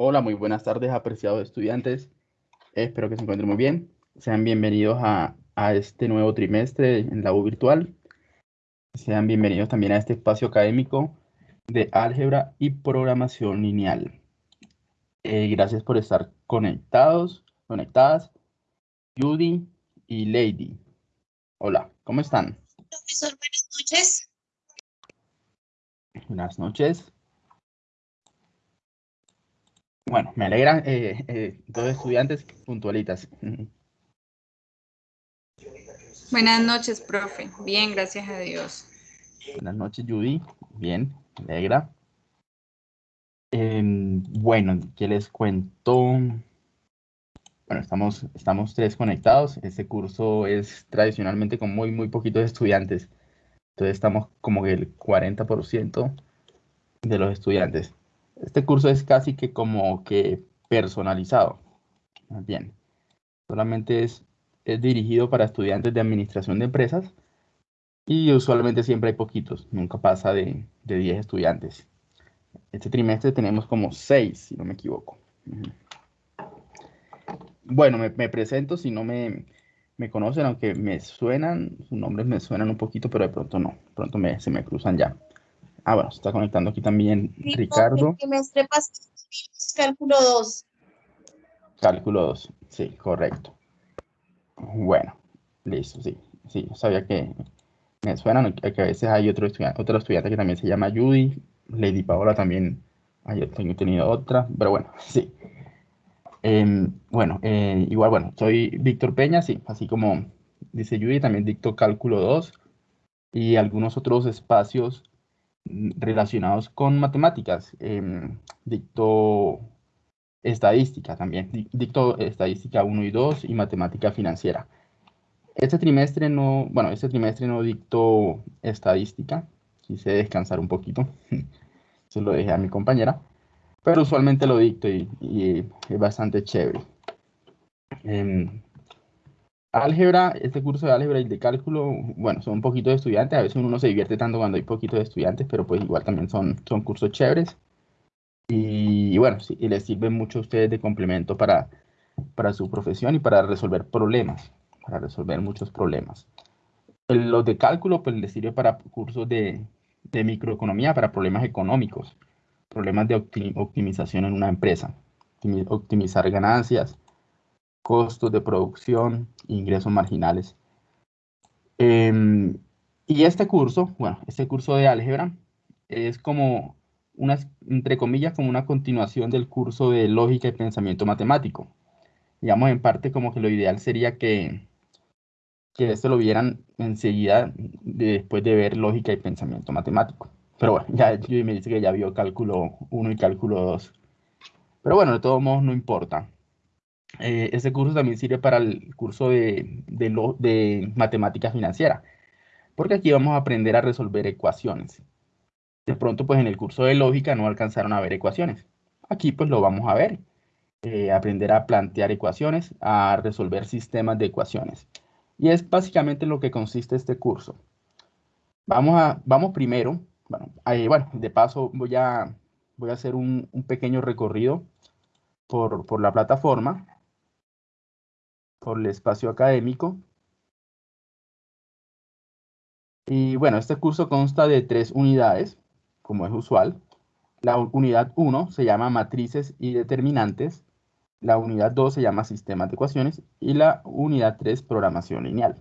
Hola, muy buenas tardes, apreciados estudiantes. Espero que se encuentren muy bien. Sean bienvenidos a, este nuevo trimestre en la U virtual. Sean bienvenidos también a este espacio académico de álgebra y programación lineal. Eh, gracias por estar conectados, conectadas. Judy y Lady. Hola, ¿cómo están? Profesor, buenas noches. Buenas noches. Bueno, me alegra, eh, eh, dos estudiantes puntualitas. Buenas noches, profe. Bien, gracias a Dios. Buenas noches, Judy. Bien, me alegra. Em, bueno, ¿qué les cuento? Bueno, estamos, estamos tres conectados. Este curso es tradicionalmente con muy, muy poquitos estudiantes. Entonces estamos como que el 40% de los estudiantes. Este curso es casi que como que personalizado. Bien, solamente es, es dirigido para estudiantes de administración de empresas y usualmente siempre hay poquitos, nunca pasa de, de 10 estudiantes. Este trimestre tenemos como 6, si no me equivoco. Bueno, me, me presento, si no me, me, conocen, aunque me suenan, sus nombres me suenan un poquito, pero de pronto no, pronto me, se me cruzan ya. Ah, bueno, se está conectando aquí también Ricardo. cálculo 2. Cálculo 2, sí, correcto. Bueno, listo, sí. Sí, sabía que me suenan, que a veces hay otro estudiante, otro estudiante que también se llama Judy. Lady Paola también, ayer tengo tenido otra, pero bueno, sí. Em, bueno, eh, igual, bueno, soy Víctor Peña, sí, así como dice Judy, también dicto cálculo 2 y algunos otros espacios relacionados con matemáticas. Em, dicto estadística también, dicto estadística 1 y 2 y matemática financiera. Este trimestre no, bueno, este trimestre no dicto estadística, quise descansar un poquito, se lo dejé a mi compañera, pero usualmente lo dicto y, es bastante chévere. Em, álgebra, este curso de álgebra y de cálculo, bueno, son un poquito de estudiantes, a veces uno no se divierte tanto cuando hay poquito de estudiantes, pero pues igual también son, son cursos chéveres. Y, bueno, sí, y les sirve mucho a ustedes de complemento para, para su profesión y para resolver problemas, para resolver muchos problemas. Los de cálculo, pues les sirve para cursos de, de microeconomía, para problemas económicos, problemas de optimización en una empresa, optimizar ganancias, costos de producción, ingresos marginales. Em, y este curso, bueno, este curso de álgebra es como una, entre comillas, como una continuación del curso de lógica y pensamiento matemático. Digamos, en parte como que lo ideal sería que, que esto lo vieran enseguida después de ver lógica y pensamiento matemático. Pero bueno, ya me dice que ya vio cálculo 1 y cálculo 2. Pero bueno, de todos modos no importa. Eh, ese curso también sirve para el curso de, de, matemática financiera, porque aquí vamos a aprender a resolver ecuaciones. De pronto, pues en el curso de lógica no alcanzaron a ver ecuaciones. Aquí pues lo vamos a ver. Eh, aprender a plantear ecuaciones, a resolver sistemas de ecuaciones. Y es básicamente lo que consiste este curso. Vamos, a, vamos primero, bueno, bueno de paso voy a, voy a hacer un, un pequeño recorrido por, por la plataforma por el espacio académico. Y bueno, este curso consta de tres unidades, como es usual. La unidad 1 se llama matrices y determinantes. La unidad 2 se llama sistemas de ecuaciones. Y la unidad 3, programación lineal.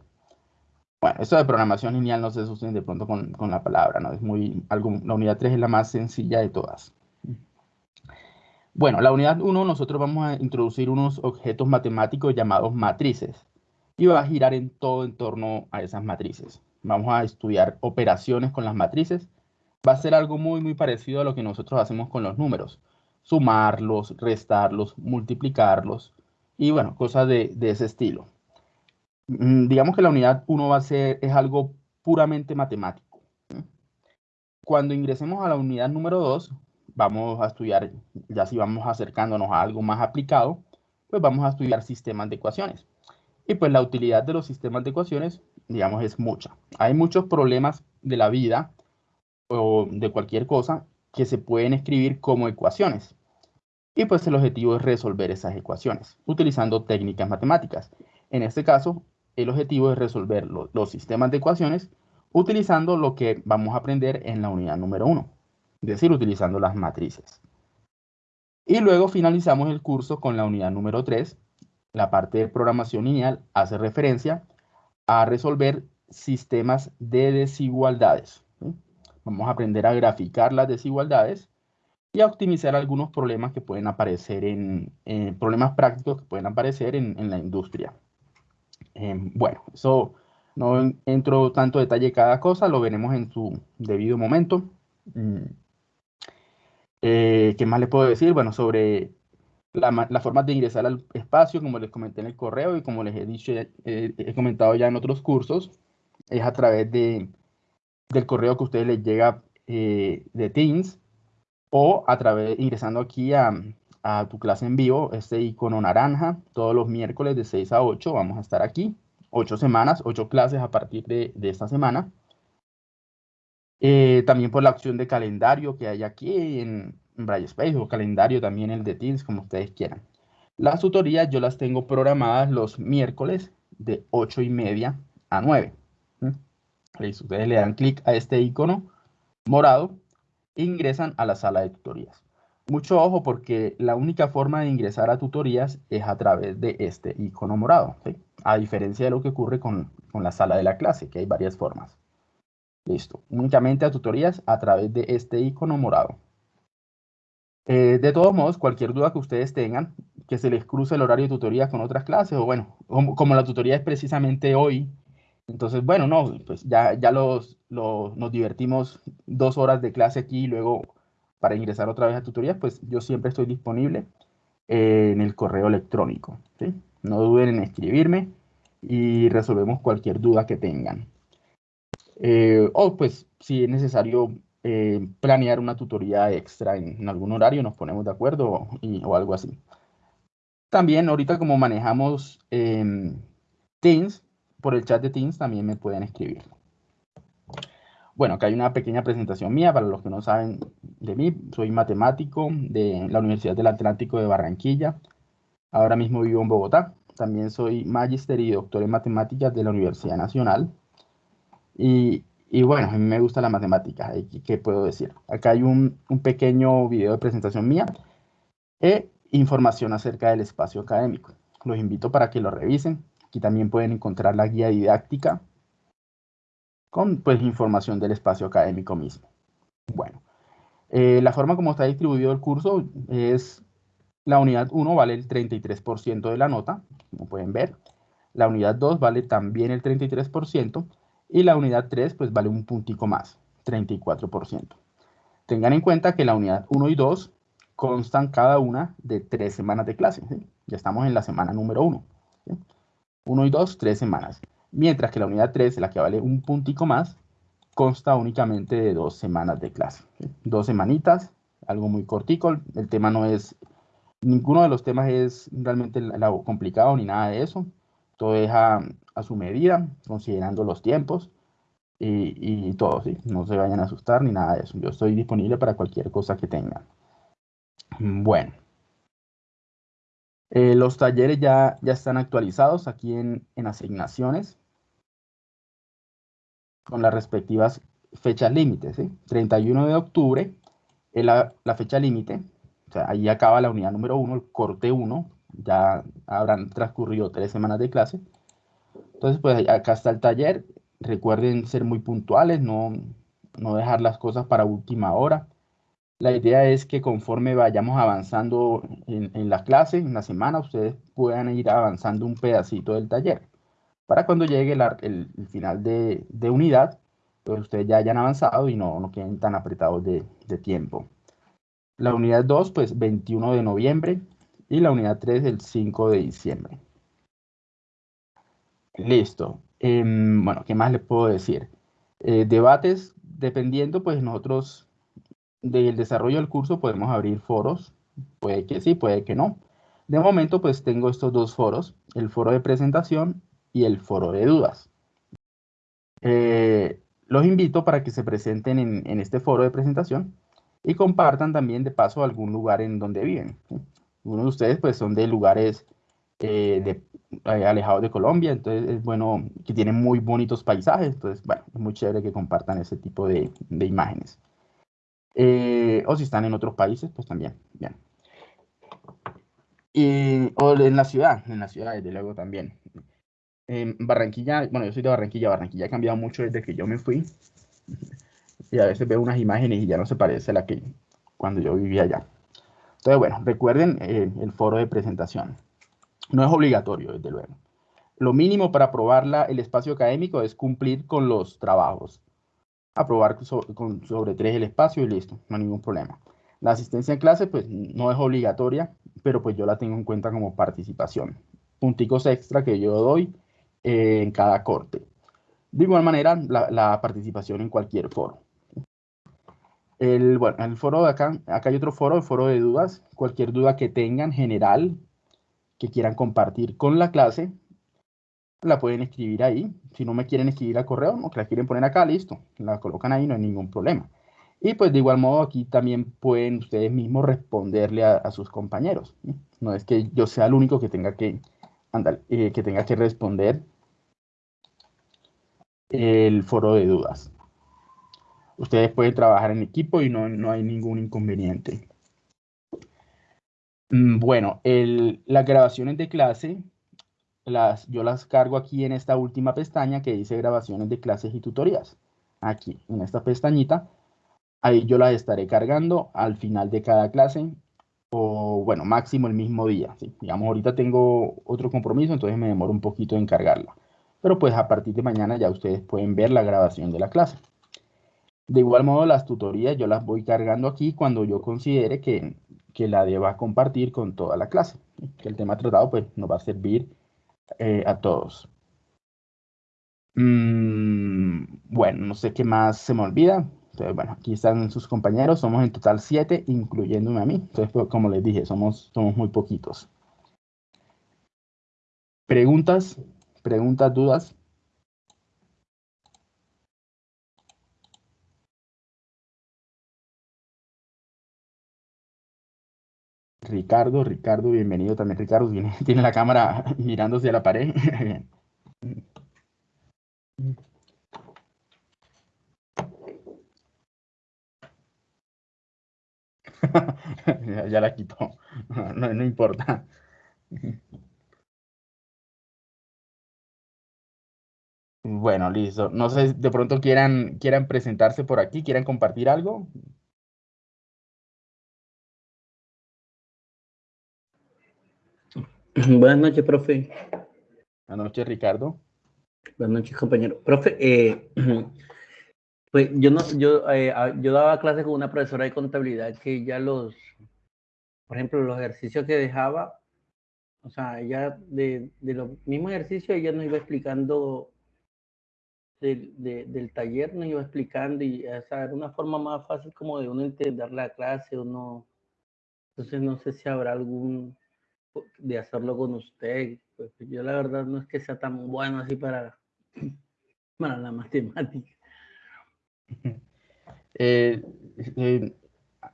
Bueno, esto de programación lineal no se asusten de pronto con, con, la palabra, ¿no? Es muy, algo, la unidad 3 es la más sencilla de todas. Bueno, la unidad 1 nosotros vamos a introducir unos objetos matemáticos llamados matrices y va a girar en todo en torno a esas matrices. Vamos a estudiar operaciones con las matrices. Va a ser algo muy, muy parecido a lo que nosotros hacemos con los números. Sumarlos, restarlos, multiplicarlos y bueno, cosas de, ese estilo. Mm, digamos que la unidad 1 va a ser, es algo puramente matemático. Cuando ingresemos a la unidad número 2, vamos a estudiar, ya si vamos acercándonos a algo más aplicado, pues vamos a estudiar sistemas de ecuaciones. Y pues la utilidad de los sistemas de ecuaciones, digamos, es mucha. Hay muchos problemas de la vida o de cualquier cosa que se pueden escribir como ecuaciones. Y pues el objetivo es resolver esas ecuaciones utilizando técnicas matemáticas. En este caso, el objetivo es resolver los sistemas de ecuaciones utilizando lo que vamos a aprender en la unidad número 1, es decir, utilizando las matrices. Y luego finalizamos el curso con la unidad número 3. La parte de programación lineal hace referencia a resolver sistemas de desigualdades. Vamos a aprender a graficar las desigualdades y a optimizar algunos problemas que pueden aparecer en, problemas prácticos que pueden aparecer en, la industria. Em, bueno, eso no entro tanto detalle cada cosa, lo veremos en su debido momento. Mm. Eh, ¿Qué más le puedo decir? Bueno, sobre la, forma de ingresar al espacio, como les comenté en el correo y como les he dicho, he comentado ya en otros cursos, es a través de, del correo que a ustedes les llega eh, de Teams o a través, ingresando aquí a, a tu clase en vivo, este icono naranja, todos los miércoles de 6 a 8 vamos a estar aquí, 8 semanas, 8 clases a partir de, de esta semana. Eh, también por la opción de calendario que hay aquí en, en Braille o calendario también el de Teams, como ustedes quieran. Las tutorías yo las tengo programadas los miércoles de 8 y media a 9. Ustedes le dan clic a este icono morado ingresan a la sala de tutorías. Mucho ojo porque la única forma de ingresar a tutorías es a través de este icono morado. A diferencia de lo que ocurre con, con la sala de la clase, que hay varias formas. Listo. Únicamente a tutorías a través de este icono morado. Eh, de todos modos, cualquier duda que ustedes tengan, que se les cruce el horario de tutoría con otras clases, o bueno, como, la tutoría es precisamente hoy, entonces, bueno, no, pues ya, ya los, nos divertimos dos horas de clase aquí y luego para ingresar otra vez a tutorías, pues yo siempre estoy disponible eh, en el correo electrónico. ¿sí? No duden en escribirme y resolvemos cualquier duda que tengan. Eh, o pues si es necesario eh, planear una tutoría extra en, algún horario, nos ponemos de acuerdo y, o algo así. También ahorita como manejamos em, Teams, por el chat de Teams también me pueden escribir. Bueno, acá hay una pequeña presentación mía para los que no saben de mí. Soy matemático de la Universidad del Atlántico de Barranquilla. Ahora mismo vivo en Bogotá. También soy magíster y doctor en matemáticas de la Universidad Nacional. Y y bueno, a mí me gusta la matemática, ¿qué puedo decir? Acá hay un, pequeño video de presentación mía e información acerca del espacio académico. Los invito para que lo revisen. Aquí también pueden encontrar la guía didáctica con pues información del espacio académico mismo. Bueno, eh, la forma como está distribuido el curso es la unidad 1 vale el 33% de la nota, como pueden ver. La unidad 2 vale también el 33%. Y la unidad 3 pues vale un puntico más, 34%. Tengan en cuenta que la unidad 1 y 2 constan cada una de tres semanas de clase. Ya estamos en la semana número 1. 1 y 2, tres semanas. Mientras que la unidad 3, la que vale un puntico más, consta únicamente de dos semanas de clase. Dos semanitas, algo muy cortico. El tema no es, ninguno de los temas es realmente complicado ni nada de eso. Todo es a, su medida, considerando los tiempos y, todo, ¿sí? No se vayan a asustar ni nada de eso. Yo estoy disponible para cualquier cosa que tengan. Bueno. Eh, los talleres ya, ya están actualizados aquí en, asignaciones con las respectivas fechas límites. ¿sí? 31 de octubre es la, la fecha límite. O sea, ahí acaba la unidad número 1, el corte 1, ya habrán transcurrido tres semanas de clase. Entonces, pues acá está el taller. Recuerden ser muy puntuales, no, no dejar las cosas para última hora. La idea es que conforme vayamos avanzando en, en la clase, en la semana, ustedes puedan ir avanzando un pedacito del taller. Para cuando llegue el, final de, de, unidad, pues ustedes ya hayan avanzado y no, no queden tan apretados de, de tiempo. La unidad 2, pues 21 de noviembre, y la unidad 3 el 5 de diciembre. Listo. Em, bueno, ¿qué más les puedo decir? Eh, debates, dependiendo, pues nosotros del desarrollo del curso podemos abrir foros. Puede que sí, puede que no. De momento, pues tengo estos dos foros, el foro de presentación y el foro de dudas. Eh, los invito para que se presenten en, en este foro de presentación y compartan también de paso algún lugar en donde viven. Algunos de ustedes pues son de lugares eh, de, eh, alejados de Colombia, entonces es bueno que tienen muy bonitos paisajes, entonces bueno, es muy chévere que compartan ese tipo de, de imágenes. Eh, o si están en otros países, pues también, bien. Y, o en la ciudad, en la ciudad desde luego también. En Barranquilla, bueno, yo soy de Barranquilla, Barranquilla ha cambiado mucho desde que yo me fui. Y a veces veo unas imágenes y ya no se parece a la que cuando yo vivía allá. Entonces, bueno, recuerden eh, el foro de presentación. No es obligatorio, desde luego. Lo mínimo para aprobar el espacio académico es cumplir con los trabajos. Aprobar con, sobre tres el espacio y listo, no hay ningún problema. La asistencia en clase, pues, no es obligatoria, pero pues yo la tengo en cuenta como participación. Punticos extra que yo doy eh, en cada corte. De igual manera, la, participación en cualquier foro. El, bueno, el foro de acá, acá hay otro foro, el foro de dudas. Cualquier duda que tengan general, que quieran compartir con la clase, la pueden escribir ahí. Si no me quieren escribir al correo, no, que la quieren poner acá, listo. La colocan ahí, no hay ningún problema. Y pues de igual modo aquí también pueden ustedes mismos responderle a, sus compañeros. ¿no? es que yo sea el único que tenga que, andar, eh, que, tenga que responder el foro de dudas. Ustedes pueden trabajar en equipo y no, no hay ningún inconveniente. Mm, bueno, las grabaciones de clase, las, yo las cargo aquí en esta última pestaña que dice grabaciones de clases y tutorías. Aquí, en esta pestañita. Ahí yo las estaré cargando al final de cada clase o, bueno, máximo el mismo día. Digamos, ahorita tengo otro compromiso, entonces me demoro un poquito en cargarla pero pues a partir de mañana ya ustedes pueden ver la grabación de la clase. De igual modo, las tutorías yo las voy cargando aquí cuando yo considere que, que la deba compartir con toda la clase. Que el tema tratado pues nos va a servir eh, a todos. Mm, bueno, no sé qué más se me olvida. Entonces, bueno, aquí están sus compañeros. Somos en total siete, incluyéndome a mí. Entonces, pues, como les dije, somos, somos muy poquitos. ¿Preguntas? ¿Preguntas, dudas? Ricardo, Ricardo, bienvenido también. Ricardo tiene, la cámara mirándose a la pared. ya, la quitó. no importa. Bueno, listo. No sé, de pronto quieran, quieran presentarse por aquí, quieran compartir algo. Buenas noches, profe. Buenas noches, Ricardo. Buenas noches, compañero. Profe, eh, pues yo no, yo, eh, yo daba clases con una profesora de contabilidad que ya los, por ejemplo, los ejercicios que dejaba, o sea, ella de, de los mismos ejercicios ella nos iba explicando del, del taller nos iba explicando y esa era una forma más fácil como de uno entender la clase o no. Entonces no sé si habrá algún de hacerlo con usted. Pues yo la verdad no es que sea tan bueno así para, para la matemática. Eh, eh,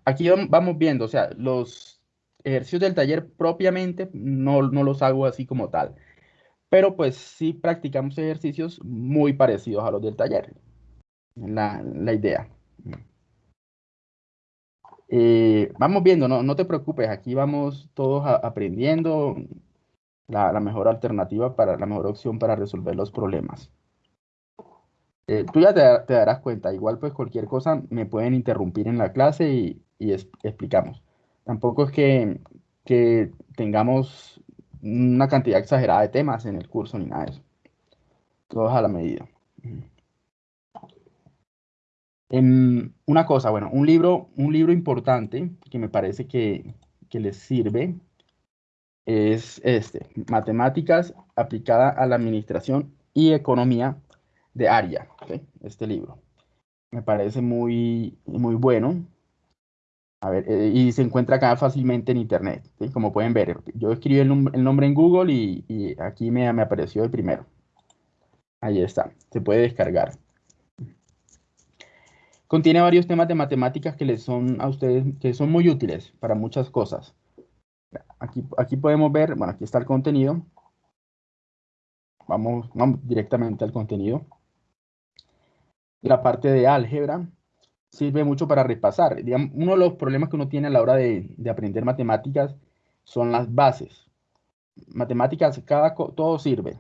aquí vamos viendo, o sea, los ejercicios del taller propiamente no, no los hago así como tal pero pues sí practicamos ejercicios muy parecidos a los del taller. La, la idea. Eh, vamos viendo, no, no te preocupes, aquí vamos todos aprendiendo la, la, mejor alternativa para la mejor opción para resolver los problemas. Eh, tú ya te, te, darás cuenta, igual pues cualquier cosa me pueden interrumpir en la clase y, y explicamos. Tampoco es que, que tengamos una cantidad exagerada de temas en el curso ni nada de eso. Todos a la medida. En una cosa, bueno, un libro, un libro importante que me parece que, que les sirve es este, Matemáticas aplicada a la Administración y Economía de Aria, este libro. Me parece muy, muy bueno a ver, eh, y se encuentra acá fácilmente en internet, como pueden ver. Yo escribí el, nombre en Google y, aquí me, me, apareció el primero. Ahí está, se puede descargar. Contiene varios temas de matemáticas que les son a ustedes, que son muy útiles para muchas cosas. Aquí, aquí podemos ver, bueno, aquí está el contenido. Vamos, vamos directamente al contenido. La parte de álgebra sirve mucho para repasar. uno de los problemas que uno tiene a la hora de, de aprender matemáticas son las bases. Matemáticas, cada, todo sirve.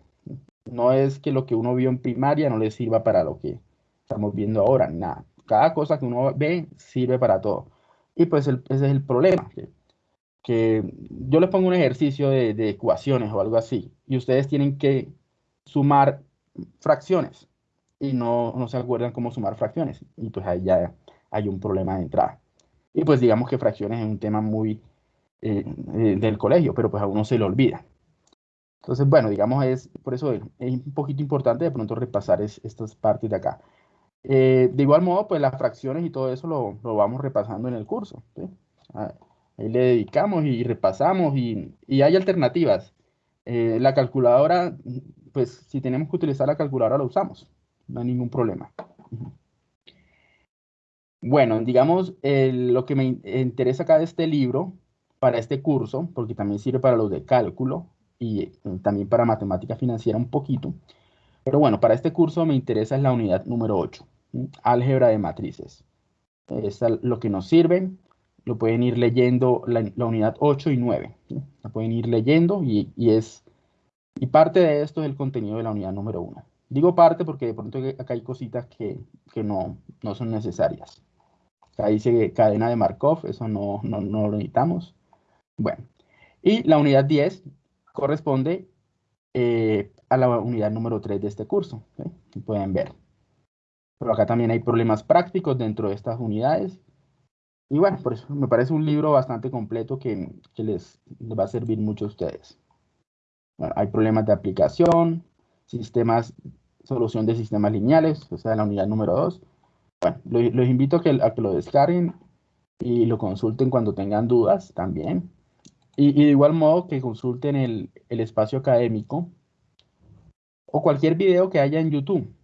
No es que lo que uno vio en primaria no le sirva para lo que estamos viendo ahora, nada. Cada cosa que uno ve sirve para todo. Y pues ese es el problema, que, yo les pongo un ejercicio de, de, ecuaciones o algo así, y ustedes tienen que sumar fracciones, y no, no se acuerdan cómo sumar fracciones, y pues ahí ya hay un problema de entrada. Y pues digamos que fracciones es un tema muy eh, eh, del colegio, pero pues a uno se le olvida. Entonces, bueno, digamos, es por eso es, un poquito importante de pronto repasar estas partes de acá. Eh, de igual modo, pues las fracciones y todo eso lo, vamos repasando en el curso. Ah, ahí le dedicamos y repasamos y, hay alternativas. la calculadora, pues si tenemos que utilizar la calculadora, la usamos. No hay ningún problema. Bueno, digamos, lo que me interesa acá de este libro, para este curso, porque también sirve para los de cálculo y eh, también para matemática financiera un poquito. Pero bueno, para este curso me interesa es la unidad número 8, álgebra de matrices. Es lo que nos sirve, lo pueden ir leyendo la, unidad 8 y 9. La pueden ir leyendo y, es... Y parte de esto es el contenido de la unidad número 1. Digo parte porque de pronto acá hay cositas que, que no, no son necesarias. Acá dice cadena de Markov, eso no, no, no lo necesitamos. Bueno, y la unidad 10 corresponde eh, a la unidad número 3 de este curso, pueden ver. Pero acá también hay problemas prácticos dentro de estas unidades. Y bueno, por eso me parece un libro bastante completo que, les, va a servir mucho a ustedes. hay problemas de aplicación, sistemas, solución de sistemas lineales, o sea, la unidad número 2. Bueno, los, invito a que, a que lo descarguen y lo consulten cuando tengan dudas también. Y, de igual modo que consulten el, espacio académico o cualquier video que haya en YouTube.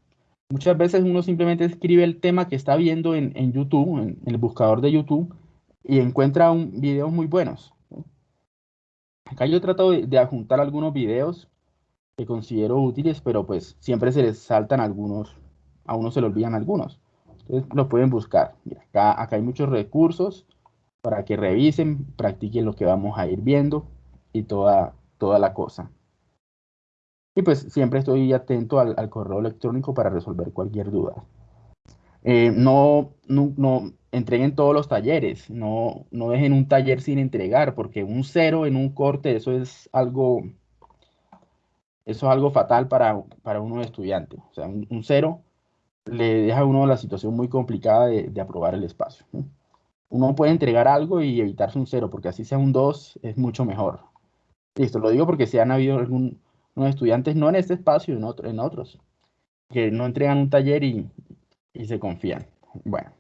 Muchas veces uno simplemente escribe el tema que está viendo en, YouTube, en, el buscador de YouTube, y encuentra un, videos muy buenos. Acá yo trato de, de adjuntar algunos videos que considero útiles, pero pues siempre se les saltan algunos, a uno se le olvidan algunos. Entonces lo pueden buscar. acá, acá hay muchos recursos para que revisen, practiquen lo que vamos a ir viendo y toda, toda la cosa. Y pues siempre estoy atento al, correo electrónico para resolver cualquier duda. Eh, no, no, entreguen todos los talleres, no, no dejen un taller sin entregar, porque un cero en un corte, eso es algo, eso es algo fatal para, para uno estudiante. O sea, un, cero le deja a uno la situación muy complicada de, aprobar el espacio uno puede entregar algo y evitarse un cero, porque así sea un 2 es mucho mejor. Listo, lo digo porque si han habido algunos estudiantes, no en este espacio, en, otro, en otros, que no entregan un taller y, se confían. Bueno.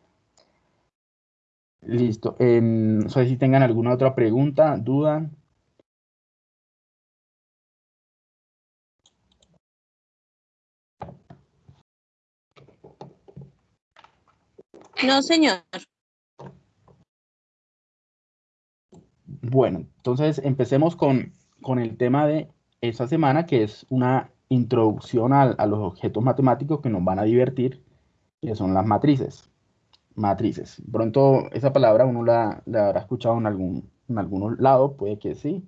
Listo. no sé si tengan alguna otra pregunta, duda. No, señor. Bueno, entonces empecemos con, el tema de esta semana, que es una introducción a, los objetos matemáticos que nos van a divertir, que son las matrices. Matrices. Pronto esa palabra uno la, habrá escuchado en algún en algunos lados, puede que sí,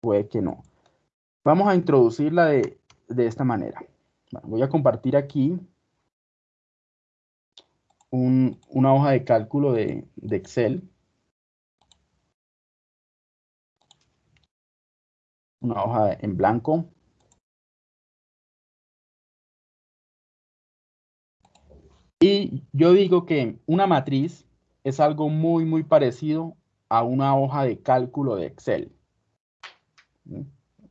puede que no. Vamos a introducirla de, esta manera. voy a compartir aquí una hoja de cálculo de, de Excel una hoja en blanco. Y yo digo que una matriz es algo muy, muy parecido a una hoja de cálculo de Excel.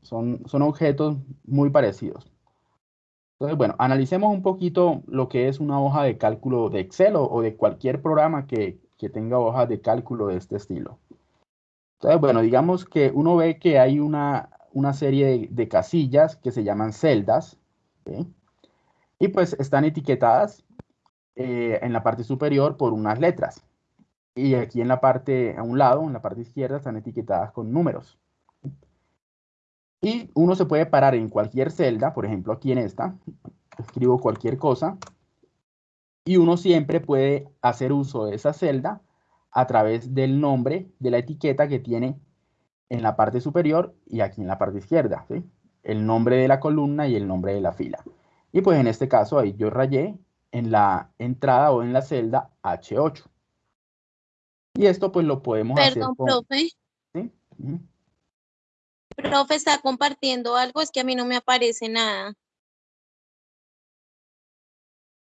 Son, son objetos muy parecidos. Entonces, bueno, analicemos un poquito lo que es una hoja de cálculo de Excel o, de cualquier programa que, que tenga hojas de cálculo de este estilo. Entonces, bueno, digamos que uno ve que hay una, una serie de, casillas que se llaman celdas. Y pues están etiquetadas eh, en la parte superior por unas letras. Y aquí en la parte, a un lado, en la parte izquierda, están etiquetadas con números. Y uno se puede parar en cualquier celda, por ejemplo aquí en esta, escribo cualquier cosa, y uno siempre puede hacer uso de esa celda a través del nombre de la etiqueta que tiene en la parte superior y aquí en la parte izquierda, el nombre de la columna y el nombre de la fila. Y pues en este caso ahí yo rayé en la entrada o en la celda H8. Y esto pues lo podemos hacer Perdón, profe. ¿sí? Profe, está compartiendo algo, es que a mí no me aparece nada.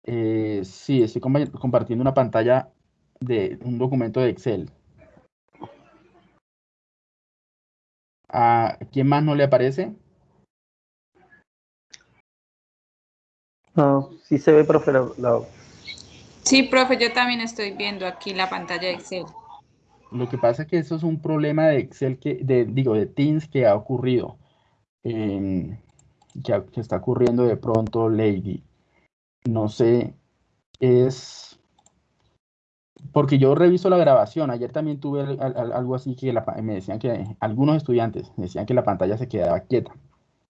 Eh, sí, estoy compa- compartiendo una pantalla de un documento de Excel. ¿A quién más no le aparece? No, sí se ve, profe, la- la- Sí, profe, yo también estoy viendo aquí la pantalla de Excel. Lo que pasa es que eso es un problema de Excel que, de, digo, de Teams que ha ocurrido, que, ha- que está ocurriendo de pronto, Lady. No sé, es porque yo reviso la grabación. Ayer también tuve al- al- algo así que la me decían que algunos estudiantes decían que la pantalla se quedaba quieta,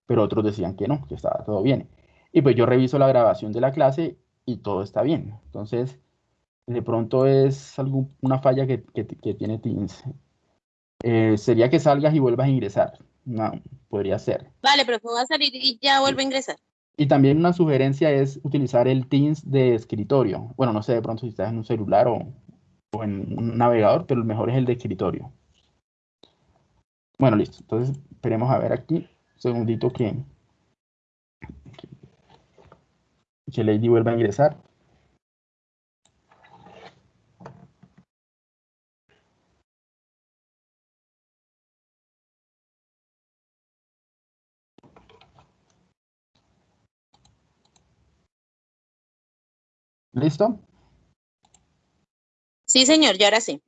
pero otros decían que no, que estaba todo bien. Y pues yo reviso la grabación de la clase y todo está bien. Entonces, de pronto es algún- una falla que, que- que tiene Teams. Eh, sería que salgas y vuelvas a ingresar. No, podría ser. Vale, voy a salir y ya vuelvo a ingresar. Y también una sugerencia es utilizar el Teams de escritorio. Bueno, no sé de pronto si estás en un celular o, o en un navegador, pero el mejor es el de escritorio. Bueno, listo. Entonces, esperemos a ver aquí. Un segundito que, que, Lady vuelva a ingresar. ¿Listo? Sí, señor, ya ahora sí.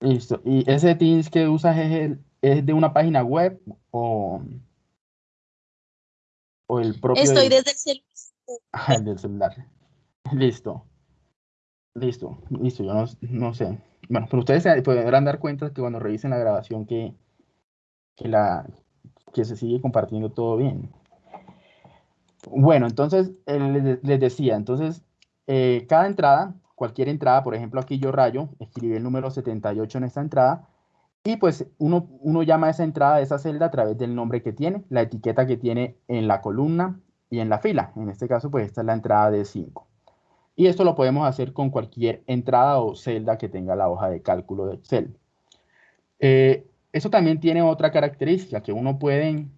Listo. ¿Y ese Teams que usas es, el- es de una página web o, o el propio Estoy desde el celular. Ah, el del celular? Listo. Listo, listo, yo no, no sé. Bueno, pero ustedes se podrán dar cuenta que cuando revisen la grabación que, que, la, que se sigue compartiendo todo bien. Bueno, entonces eh, les, les decía, entonces eh, cada entrada, cualquier entrada, por ejemplo aquí yo rayo, escribí el número 78 en esta entrada y pues uno, llama a esa entrada, a esa celda a través del nombre que tiene, la etiqueta que tiene en la columna y en la fila. En este caso pues esta es la entrada de 5. Y esto lo podemos hacer con cualquier entrada o celda que tenga la hoja de cálculo de Excel. Eh, eso también tiene otra característica, que uno puede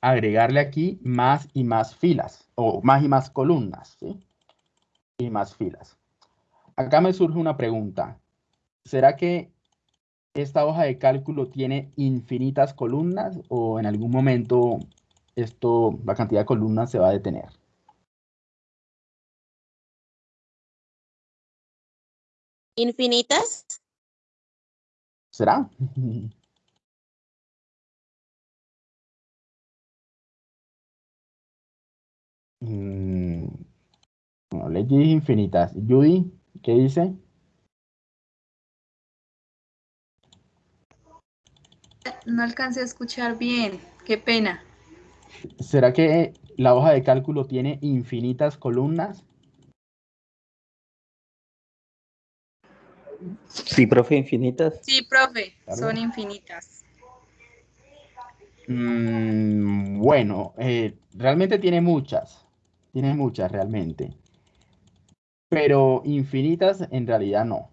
agregarle aquí más y más filas, o más y más columnas, ¿sí? Y más filas. Acá me surge una pregunta. ¿Será que esta hoja de cálculo tiene infinitas columnas o en algún momento esto, la cantidad de columnas se va a detener? ¿Infinitas? ¿Será? Mm, bueno, leyes infinitas. Judy, ¿qué dice? No alcancé a escuchar bien, qué pena. ¿Será que la hoja de cálculo tiene infinitas columnas? sí, profe, infinitas. Sí, profe, Claro. son infinitas. Mm, bueno, eh, realmente tiene muchas. Tiene muchas realmente. Pero infinitas en realidad no.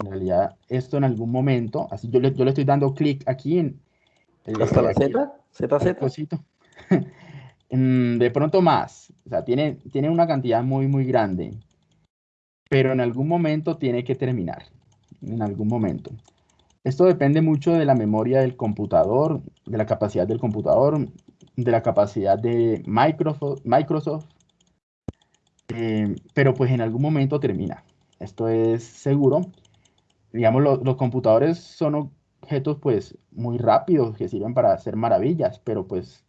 En realidad, esto en algún momento, así yo le, yo le estoy dando clic aquí en... el- ¿Hasta la Z? ¿ZZ? cosito. Mm, de pronto más. O sea, tiene, tiene una cantidad muy, muy grande. Pero en algún momento tiene que terminar. En algún momento. Esto depende mucho de la memoria del computador, de la capacidad del computador, de la capacidad de Microsoft, Microsoft. Eh, pero pues en algún momento termina. Esto es seguro. Digamos, lo- los computadores son objetos pues muy rápidos que sirven para hacer maravillas, pero pues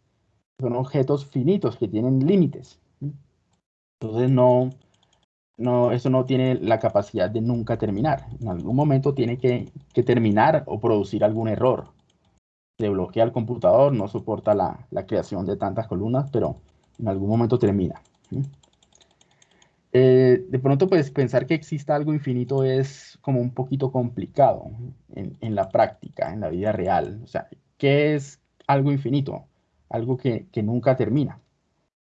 son objetos finitos que tienen límites. Entonces no, no, eso no tiene la capacidad de nunca terminar. En algún momento tiene que, terminar o producir algún error. Se bloquea el computador, no soporta la, creación de tantas columnas, pero en algún momento termina. Eh, de pronto, pues pensar que exista algo infinito es como un poquito complicado en, la práctica, en la vida real. O sea, ¿qué es algo infinito? Algo que, que nunca termina.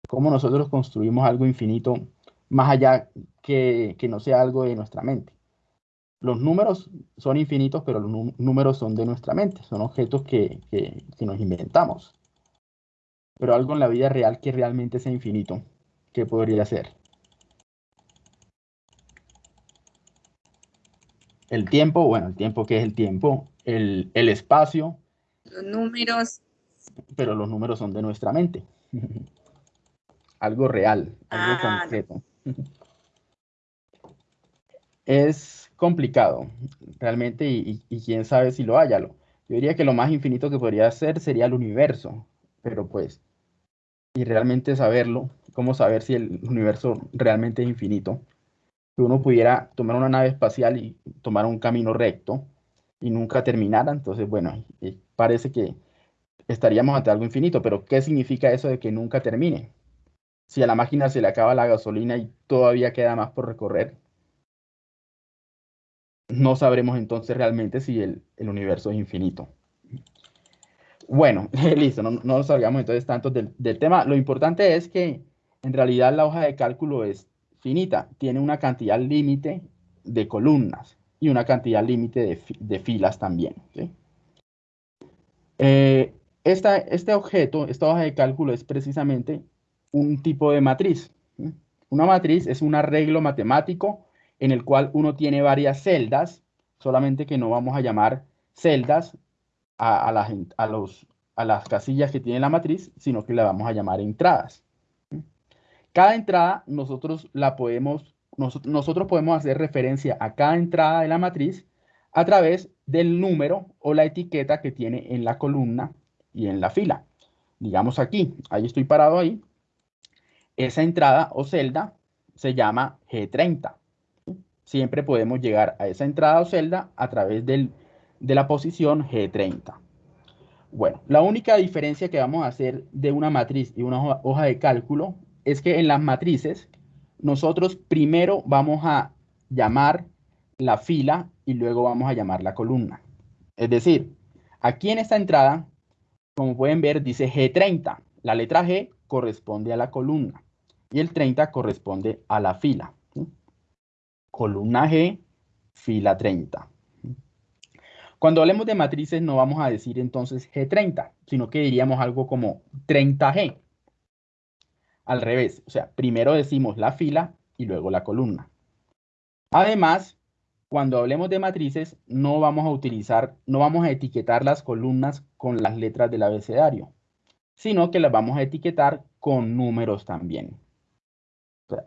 ¿Cómo nosotros construimos algo infinito más allá que, no sea algo de nuestra mente. Los números son infinitos, pero los números son de nuestra mente, son objetos que, que, nos inventamos. Pero algo en la vida real que realmente sea infinito, ¿qué podría ser? El tiempo, bueno, el tiempo, ¿qué es el tiempo? El, el espacio. Los números. Pero los números son de nuestra mente. algo real, algo ah, concreto es complicado, realmente, y, quién sabe si lo haya. Yo diría que lo más infinito que podría ser sería el universo, pero pues, y realmente saberlo, cómo saber si el universo realmente es infinito, que uno pudiera tomar una nave espacial y tomar un camino recto y nunca terminara, entonces, bueno, parece que estaríamos ante algo infinito, pero ¿qué significa eso de que nunca termine? Si a la máquina se le acaba la gasolina y todavía queda más por recorrer, no sabremos entonces realmente si el, universo es infinito. Bueno, listo, no, nos salgamos entonces tanto del, tema. Lo importante es que en realidad la hoja de cálculo es finita, tiene una cantidad límite de columnas y una cantidad límite de, filas también. Eh, este objeto, esta hoja de cálculo es precisamente un tipo de matriz. Una matriz es un arreglo matemático en el cual uno tiene varias celdas, solamente que no vamos a llamar celdas a, a, los, a las casillas que tiene la matriz, sino que la vamos a llamar entradas. Cada entrada nosotros la podemos, nosotros podemos hacer referencia a cada entrada de la matriz a través del número o la etiqueta que tiene en la columna y en la fila. Digamos aquí, ahí estoy parado ahí. Esa entrada o celda se llama G30 siempre podemos llegar a esa entrada o celda a través de la posición G30. Bueno, la única diferencia que vamos a hacer de una matriz y una hoja, de cálculo es que en las matrices nosotros primero vamos a llamar la fila y luego vamos a llamar la columna. Es decir, aquí en esta entrada, como pueden ver, dice G30. La letra G corresponde a la columna y el 30 corresponde a la fila columna G, fila 30. Cuando hablemos de matrices no vamos a decir entonces G30, sino que diríamos algo como 30G. Al revés, o sea, primero decimos la fila y luego la columna. Además, cuando hablemos de matrices no vamos a utilizar, no vamos a etiquetar las columnas con las letras del abecedario, sino que las vamos a etiquetar con números también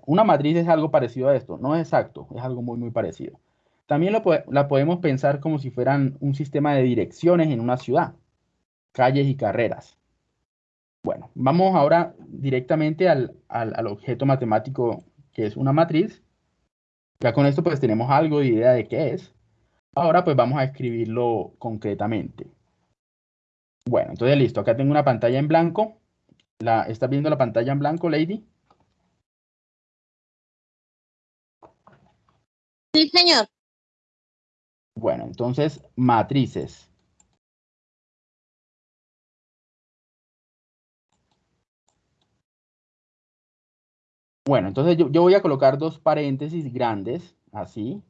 una matriz es algo parecido a esto, no es exacto, es algo muy, muy parecido. También la podemos pensar como si fueran un sistema de direcciones en una ciudad, calles y carreras. Bueno, vamos ahora directamente al, al, objeto matemático que es una matriz. Ya con esto pues tenemos algo de idea de qué es. Ahora pues vamos a escribirlo concretamente. Bueno, entonces listo, acá tengo una pantalla en blanco. La, ¿Estás viendo la pantalla en blanco, Lady? Sí, señor. Bueno, entonces, matrices. Bueno, entonces yo, voy a colocar dos paréntesis grandes, así.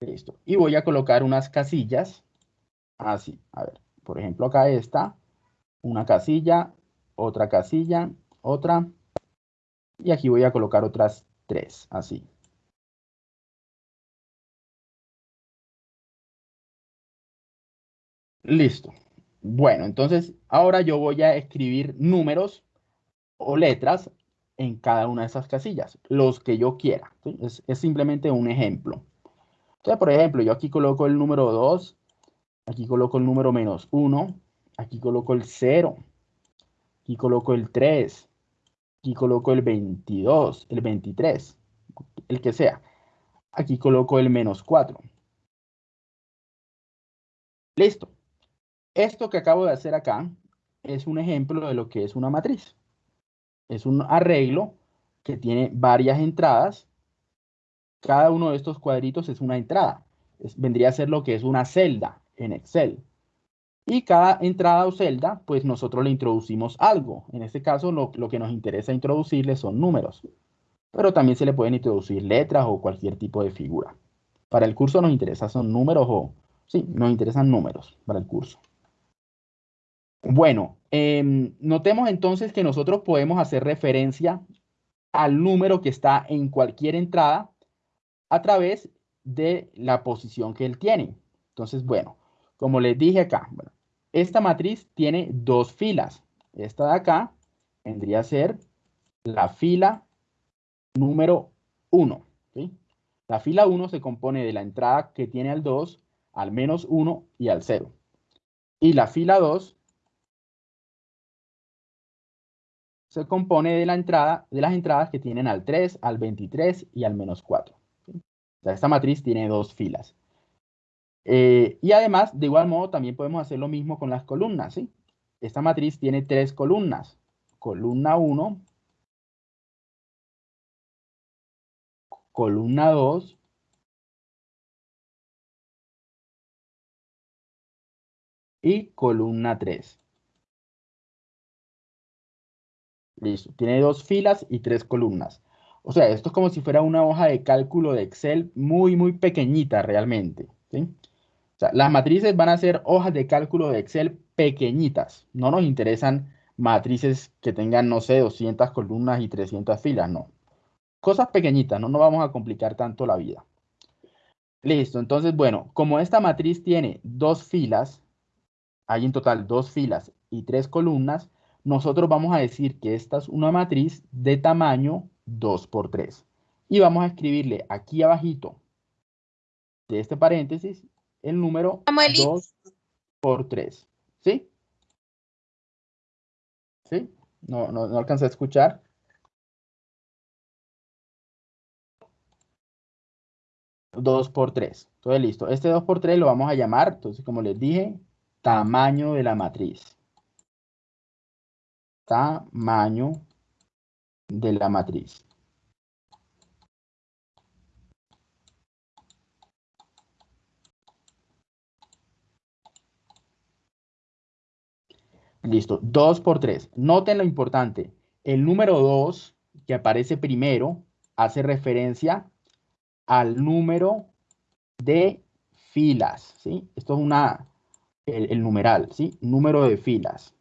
Listo. Y voy a colocar unas casillas, así. A ver, por ejemplo, acá está una casilla, otra casilla, otra. Y aquí voy a colocar otras tres, así. Listo. Bueno, entonces ahora yo voy a escribir números o letras en cada una de esas casillas, los que yo quiera. Es, simplemente un ejemplo. Entonces, por ejemplo, yo aquí coloco el número 2, aquí coloco el número menos 1, aquí coloco el 0, aquí coloco el 3, Aquí coloco el 22, el 23, el que sea. Aquí coloco el menos 4. Listo. Esto que acabo de hacer acá es un ejemplo de lo que es una matriz. Es un arreglo que tiene varias entradas. Cada uno de estos cuadritos es una entrada. vendría a ser lo que es una celda en Excel. Y cada entrada o celda, pues nosotros le introducimos algo. En este caso, lo, lo que nos interesa introducirle son números. Pero también se le pueden introducir letras o cualquier tipo de figura. Para el curso nos interesa son números o... Sí, nos interesan números para el curso. Bueno, em, notemos entonces que nosotros podemos hacer referencia al número que está en cualquier entrada a través de la posición que él tiene. Entonces, bueno, como les dije acá, esta matriz tiene dos filas. Esta de acá vendría a ser la fila número 1. La fila 1 se compone de la entrada que tiene al 2, al menos 1 y al 0. Y la fila 2 se compone de, la entrada, de las entradas que tienen al 3, al 23 y al menos 4. O sea, esta matriz tiene dos filas. Eh, y además, de igual modo, también podemos hacer lo mismo con las columnas. ¿sí? Esta matriz tiene tres columnas. Columna 1, columna 2, y columna 3. Listo. Tiene dos filas y tres columnas. O sea, esto es como si fuera una hoja de cálculo de Excel muy, muy pequeñita realmente. las matrices van a ser hojas de cálculo de Excel pequeñitas. No nos interesan matrices que tengan, no sé, 200 columnas y 300 filas, no. Cosas pequeñitas, no nos vamos a complicar tanto la vida. Listo, entonces, bueno, como esta matriz tiene dos filas, hay en total dos filas y tres columnas, nosotros vamos a decir que esta es una matriz de tamaño 2 por 3. Y vamos a escribirle aquí abajito de este paréntesis el número 2 por 3. ¿Sí? ¿Sí? No, no, no alcancé a escuchar. Dos por 3. Entonces, listo. Este 2 por 3 lo vamos a llamar, entonces, como les dije, tamaño de la matriz tamaño de la matriz. Listo, 2 por 3. Noten lo importante. El número 2 que aparece primero hace referencia al número de filas, ¿sí? Esto es una, el, el numeral, ¿sí? Número de filas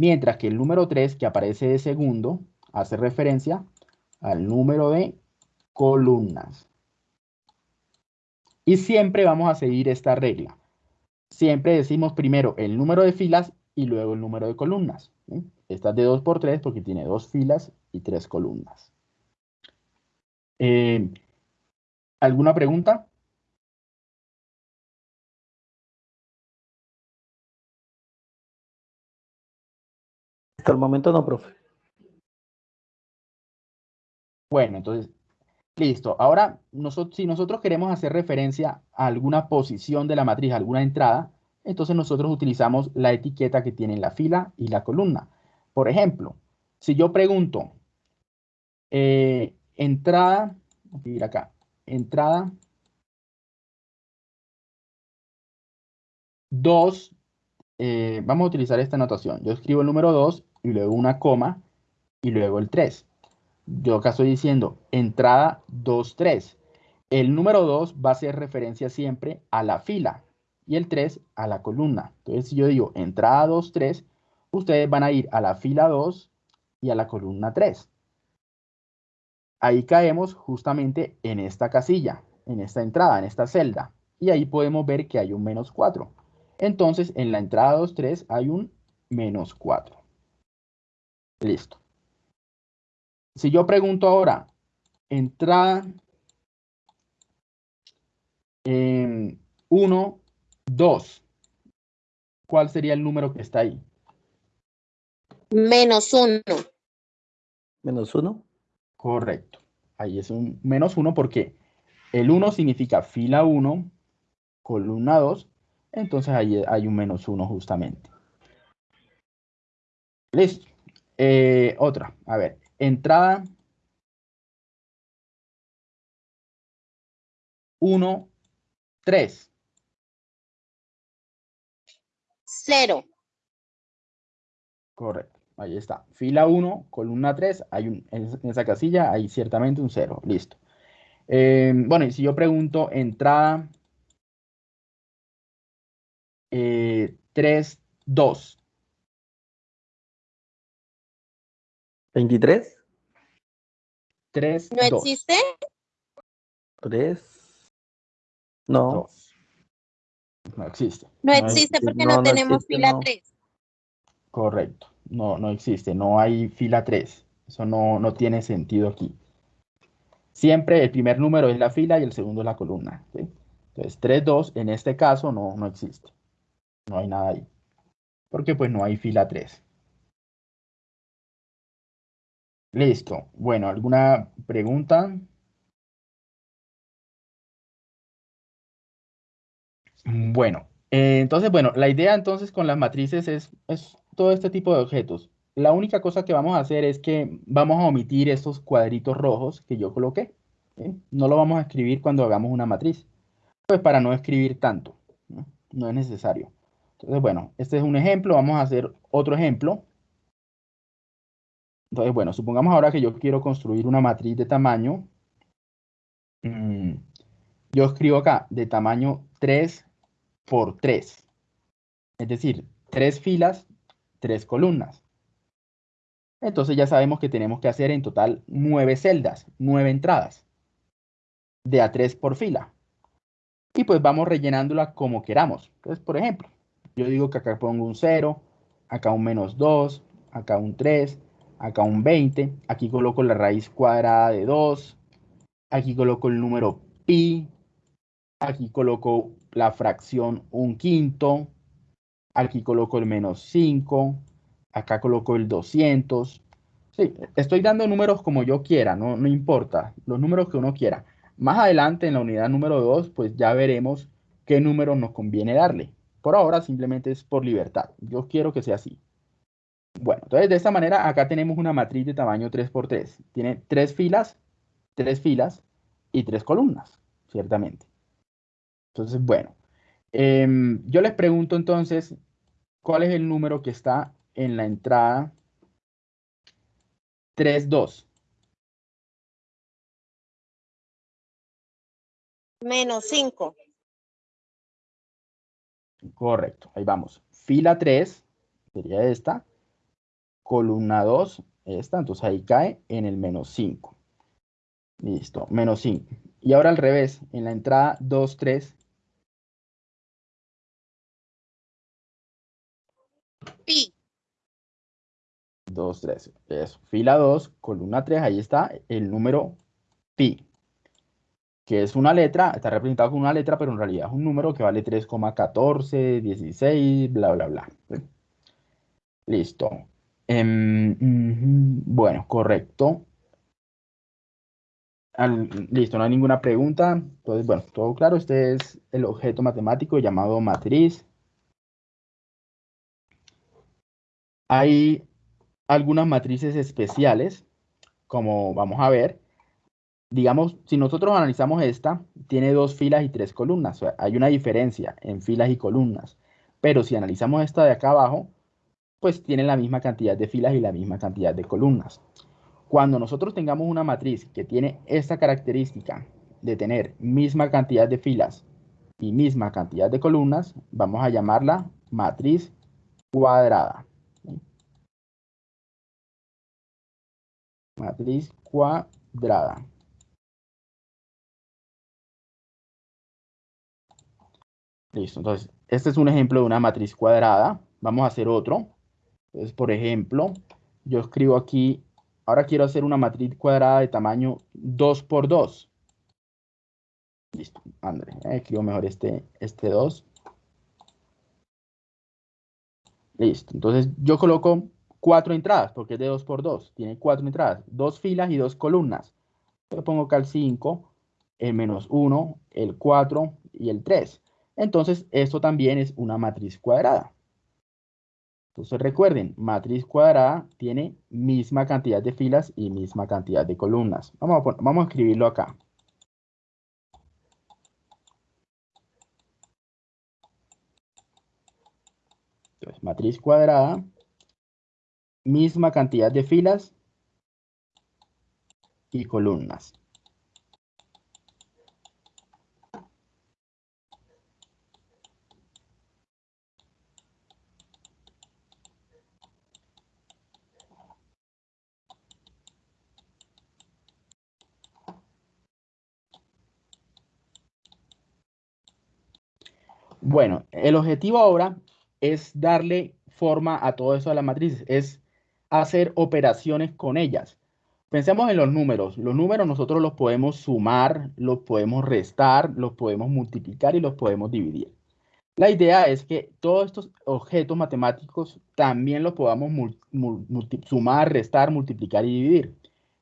mientras que el número 3 que aparece de segundo hace referencia al número de columnas. Y siempre vamos a seguir esta regla. Siempre decimos primero el número de filas y luego el número de columnas. Esta es de 2 por 3 porque tiene dos filas y tres columnas. Eh, ¿Alguna pregunta? Hasta el momento no, profe. Bueno, entonces, listo. Ahora, nosotros, si nosotros queremos hacer referencia a alguna posición de la matriz, alguna entrada, entonces nosotros utilizamos la etiqueta que tiene la fila y la columna. Por ejemplo, si yo pregunto, eh, entrada, voy a ir acá, entrada 2, eh, vamos a utilizar esta anotación. Yo escribo el número 2 y luego una coma y luego el 3. Yo acá estoy diciendo entrada 2, 3. El número 2 va a hacer referencia siempre a la fila y el 3 a la columna. Entonces, si yo digo entrada 2, 3, ustedes van a ir a la fila 2 y a la columna 3. Ahí caemos justamente en esta casilla, en esta entrada, en esta celda. Y ahí podemos ver que hay un menos 4. Entonces, en la entrada 2, 3 hay un menos 4. Listo. Si yo pregunto ahora, entrada 1, 2, ¿cuál sería el número que está ahí? Menos 1. Menos 1. Correcto. Ahí es un menos 1 porque el 1 significa fila 1, columna 2. Entonces ahí hay un menos 1 justamente. Listo. Eh, otra. A ver. Entrada 1, 3. Cero. Correcto. Ahí está. Fila 1, columna 3. Hay un, en esa casilla hay ciertamente un 0. Listo. Eh, bueno, y si yo pregunto entrada eh, 3, 2. 23. 3, ¿No 2. existe? 3. No. 2. No existe. No No existe porque no, no, tenemos existe, fila no. 3. Correcto. No, no existe. No hay fila 3. Eso no, no tiene sentido aquí. Siempre el primer número es la fila y el segundo es la columna. ¿sí? Entonces, 3, 2, en este caso no, no existe. No hay nada ahí. Porque pues no hay fila 3. Listo. Bueno, ¿alguna pregunta? Bueno, eh, entonces, bueno, la idea entonces con las matrices es, es todo este tipo de objetos. La única cosa que vamos a hacer es que vamos a omitir estos cuadritos rojos que yo coloqué. No lo vamos a escribir cuando hagamos una matriz. Pues para no escribir tanto. ¿no? No es necesario. Entonces, bueno, este es un ejemplo. Vamos a hacer otro ejemplo. Entonces, bueno, supongamos ahora que yo quiero construir una matriz de tamaño. mm, yo escribo acá de tamaño 3 por 3. Es decir, tres filas, tres columnas. Entonces ya sabemos que tenemos que hacer en total nueve celdas, nueve entradas de a 3 por fila. Y pues vamos rellenándola como queramos. Entonces, por ejemplo, yo digo que acá pongo un 0, acá un menos 2, acá un 3, acá un 20, aquí coloco la raíz cuadrada de 2, aquí coloco el número pi, aquí coloco la fracción un quinto, aquí coloco el menos 5, acá coloco el 200. Sí, estoy dando números como yo quiera, no, no importa, los números que uno quiera. Más adelante en la unidad número 2, pues ya veremos qué números nos conviene darle. Por ahora simplemente es por libertad. Yo quiero que sea así. Bueno, entonces de esta manera acá tenemos una matriz de tamaño 3x3. Tiene tres filas, tres filas y tres columnas, ciertamente. Entonces, bueno, em, yo les pregunto entonces, ¿cuál es el número que está en la entrada 32? Menos 5. Correcto, ahí vamos. Fila 3 sería esta. Columna 2, esta. Entonces ahí cae en el menos 5. Listo, menos 5. Y ahora al revés, en la entrada 2, 3. Pi. 2, 3. Eso. Fila 2, columna 3, ahí está el número pi. Que es una letra, está representado con una letra, pero en realidad es un número que vale 3,14, 16, bla, bla, bla. Listo. Em, bueno, correcto. Listo, no hay ninguna pregunta. Entonces, bueno, todo claro. Este es el objeto matemático llamado matriz. Hay algunas matrices especiales, como vamos a ver. Digamos, si nosotros analizamos esta, tiene dos filas y tres columnas. Hay una diferencia en filas y columnas. Pero si analizamos esta de acá abajo, pues tiene la misma cantidad de filas y la misma cantidad de columnas. Cuando nosotros tengamos una matriz que tiene esta característica de tener misma cantidad de filas y misma cantidad de columnas, vamos a llamarla matriz cuadrada. Matriz cuadrada. Listo, entonces, este es un ejemplo de una matriz cuadrada. Vamos a hacer otro. Entonces, por ejemplo, yo escribo aquí, ahora quiero hacer una matriz cuadrada de tamaño 2 por 2. Listo, André, eh, escribo mejor este, este 2. Listo, entonces yo coloco cuatro entradas, porque es de 2 por 2. Tiene cuatro entradas, dos filas y dos columnas. Yo pongo acá el 5, el menos 1, el 4 y el 3. Entonces, esto también es una matriz cuadrada. Entonces recuerden, matriz cuadrada tiene misma cantidad de filas y misma cantidad de columnas. Vamos a, escribirlo acá. Entonces, matriz cuadrada, misma cantidad de filas y columnas. Bueno, el objetivo ahora es darle forma a todo eso de las matrices, es hacer operaciones con ellas. Pensemos en los números. Los números nosotros los podemos sumar, los podemos restar, los podemos multiplicar y los podemos dividir. La idea es que todos estos objetos matemáticos también los podamos sumar, restar, multiplicar y dividir,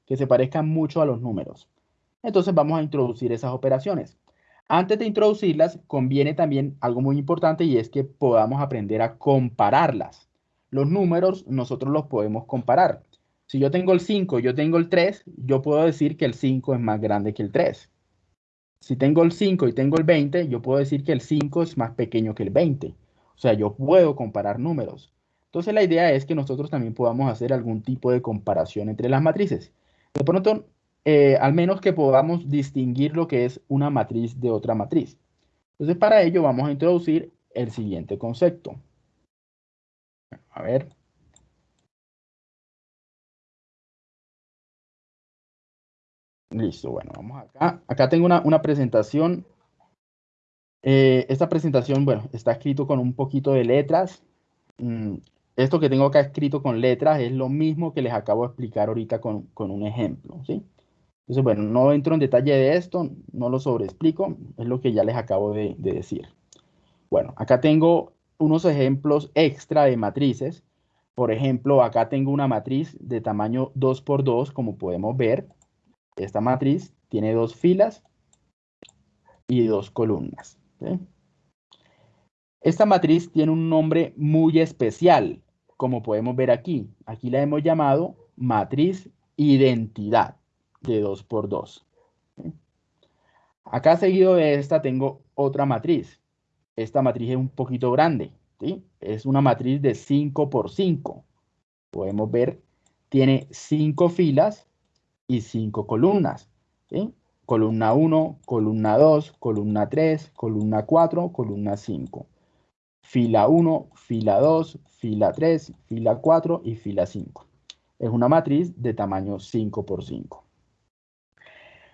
que se parezcan mucho a los números. Entonces vamos a introducir esas operaciones. Antes de introducirlas, conviene también algo muy importante y es que podamos aprender a compararlas. Los números nosotros los podemos comparar. Si yo tengo el 5 y yo tengo el 3, yo puedo decir que el 5 es más grande que el 3. Si tengo el 5 y tengo el 20, yo puedo decir que el 5 es más pequeño que el 20. O sea, yo puedo comparar números. Entonces la idea es que nosotros también podamos hacer algún tipo de comparación entre las matrices. De pronto eh, al menos que podamos distinguir lo que es una matriz de otra matriz. Entonces, para ello vamos a introducir el siguiente concepto. A ver. Listo, bueno, vamos acá. Acá tengo una, presentación. Eh, esta presentación, bueno, está escrito con un poquito de letras. Mm, esto que tengo acá escrito con letras es lo mismo que les acabo de explicar ahorita con, con un ejemplo, ¿sí? Entonces, bueno, no entro en detalle de esto, no lo sobreexplico, es lo que ya les acabo de, decir. Bueno, acá tengo unos ejemplos extra de matrices. Por ejemplo, acá tengo una matriz de tamaño 2 por 2, como podemos ver. Esta matriz tiene dos filas y dos columnas. Esta matriz tiene un nombre muy especial, como podemos ver aquí. Aquí la hemos llamado matriz identidad de 2 por 2. Acá seguido de esta tengo otra matriz. Esta matriz es un poquito grande. ¿sí? Es una matriz de 5 por 5. Podemos ver, tiene 5 filas y 5 columnas. ¿sí? Columna 1, columna 2, columna 3, columna 4, columna 5. Fila 1, fila 2, fila 3, fila 4 y fila 5. Es una matriz de tamaño 5 por 5.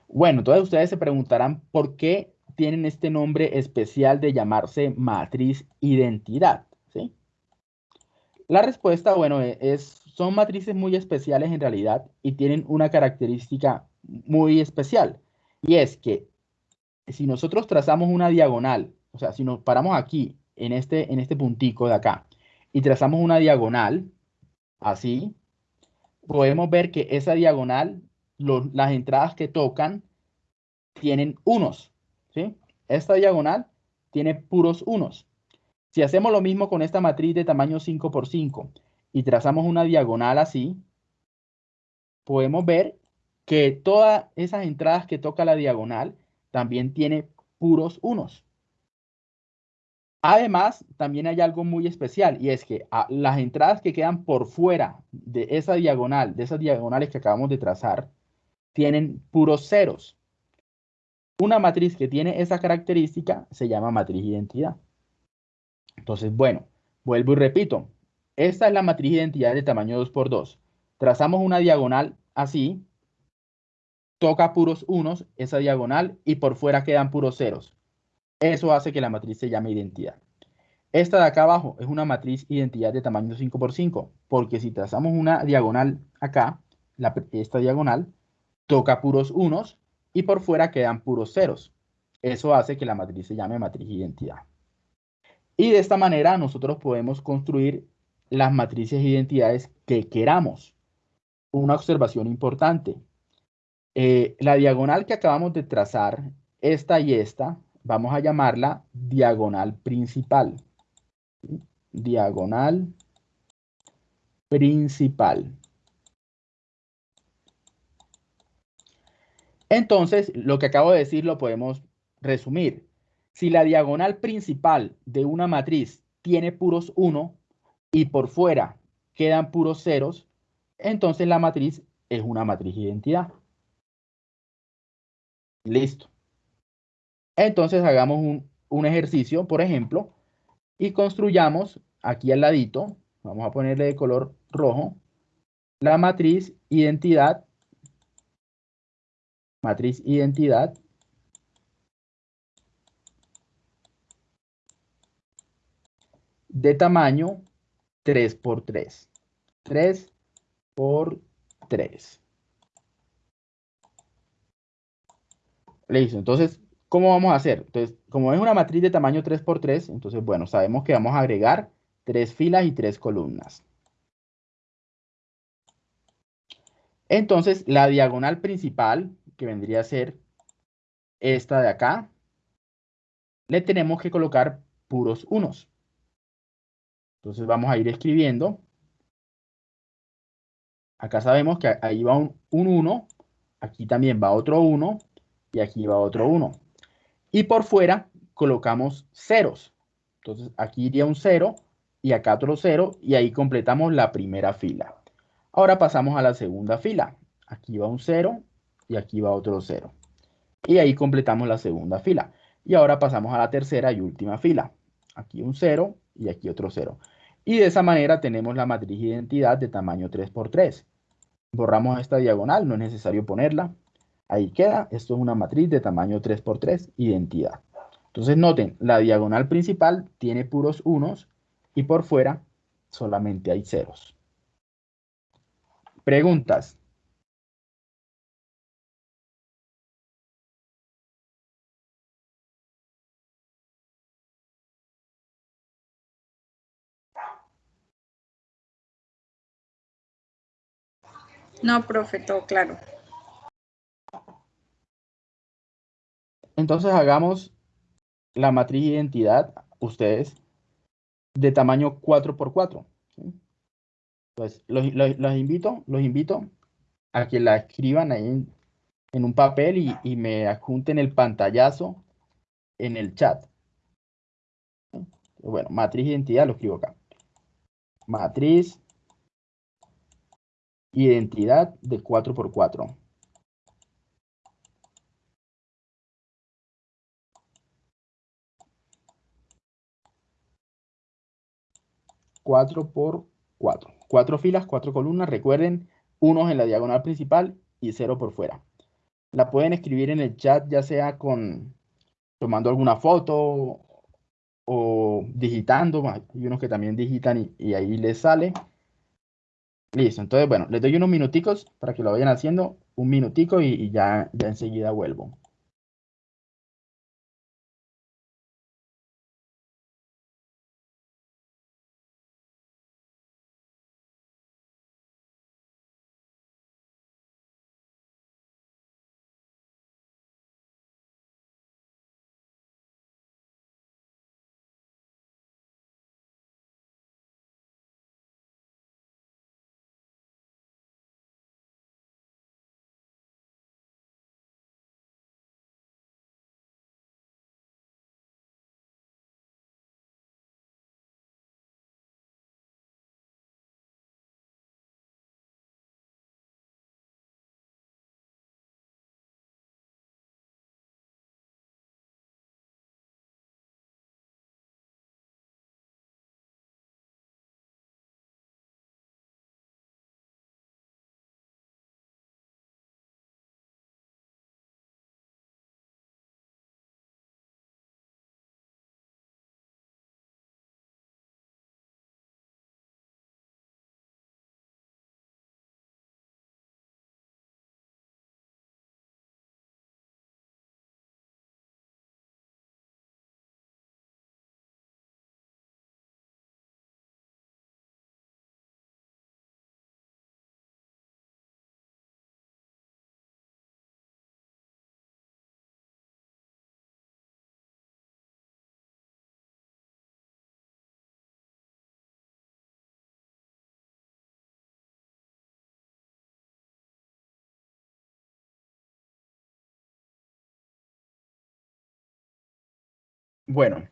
Bueno, entonces ustedes se preguntarán por qué tienen este nombre especial de llamarse matriz identidad. ¿sí? La respuesta, bueno, e, es, son matrices muy especiales en realidad y tienen una característica muy especial. Y es que si nosotros trazamos una diagonal, o sea, si nos paramos aquí, en este, en este puntico de acá, y trazamos una diagonal, así, podemos ver que esa diagonal las entradas que tocan tienen unos. ¿sí? Esta diagonal tiene puros unos. Si hacemos lo mismo con esta matriz de tamaño 5 por 5 y trazamos una diagonal así, podemos ver que todas esas entradas que toca la diagonal también tiene puros unos. Además, también hay algo muy especial y es que ah, las entradas que quedan por fuera de esa diagonal, de esas diagonales que acabamos de trazar, tienen puros ceros. Una matriz que tiene esa característica se llama matriz identidad. Entonces, bueno, vuelvo y repito. Esta es la matriz identidad de tamaño 2 por 2. Trazamos una diagonal así, toca puros unos, esa diagonal, y por fuera quedan puros ceros. Eso hace que la matriz se llame identidad. Esta de acá abajo es una matriz identidad de tamaño 5 por 5, porque si trazamos una diagonal acá, esta diagonal, toca puros unos y por fuera quedan puros ceros. Eso hace que la matriz se llame matriz identidad. Y de esta manera nosotros podemos construir las matrices identidades que queramos. Una observación importante. Eh, la diagonal que acabamos de trazar, esta y esta, vamos a llamarla diagonal principal. Diagonal principal. Entonces, lo que acabo de decir lo podemos resumir. Si la diagonal principal de una matriz tiene puros 1 y por fuera quedan puros ceros, entonces la matriz es una matriz identidad. Listo. Entonces hagamos un, un ejercicio, por ejemplo, y construyamos aquí al ladito, vamos a ponerle de color rojo, la matriz identidad, matriz identidad, de tamaño 3 por 3. 3 por 3. Listo, entonces, ¿cómo vamos a hacer? Entonces, como es una matriz de tamaño 3 por 3, entonces, bueno, sabemos que vamos a agregar tres filas y tres columnas. Entonces, la diagonal principal, que vendría a ser esta de acá, le tenemos que colocar puros unos. Entonces vamos a ir escribiendo. Acá sabemos que ahí va un, 1, aquí también va otro 1 y aquí va otro 1. Y por fuera colocamos ceros. Entonces aquí iría un 0 y acá otro 0 y ahí completamos la primera fila. Ahora pasamos a la segunda fila. Aquí va un 0 y aquí va otro 0. Y ahí completamos la segunda fila. Y ahora pasamos a la tercera y última fila. Aquí un 0 y aquí otro 0. Y de esa manera tenemos la matriz identidad de tamaño 3x3. Borramos esta diagonal, no es necesario ponerla. Ahí queda, esto es una matriz de tamaño 3x3, identidad. Entonces noten, la diagonal principal tiene puros unos y por fuera solamente hay ceros. Preguntas. No, profe, todo claro. Entonces hagamos la matriz identidad, ustedes, de tamaño 4x4. Pues los, invito, los invito a que la escriban ahí en, un papel y, y, me adjunten el pantallazo en el chat. Bueno, matriz identidad lo escribo acá. Matriz Identidad de 4x4. Cuatro por cuatro. Cuatro filas, cuatro columnas. Recuerden, unos en la diagonal principal y cero por fuera. La pueden escribir en el chat, ya sea con tomando alguna foto o digitando. Hay unos que también digitan y, y ahí les sale. Listo, entonces bueno, les doy unos minuticos para que lo vayan haciendo, un minutico y, y ya, ya enseguida vuelvo. Bueno.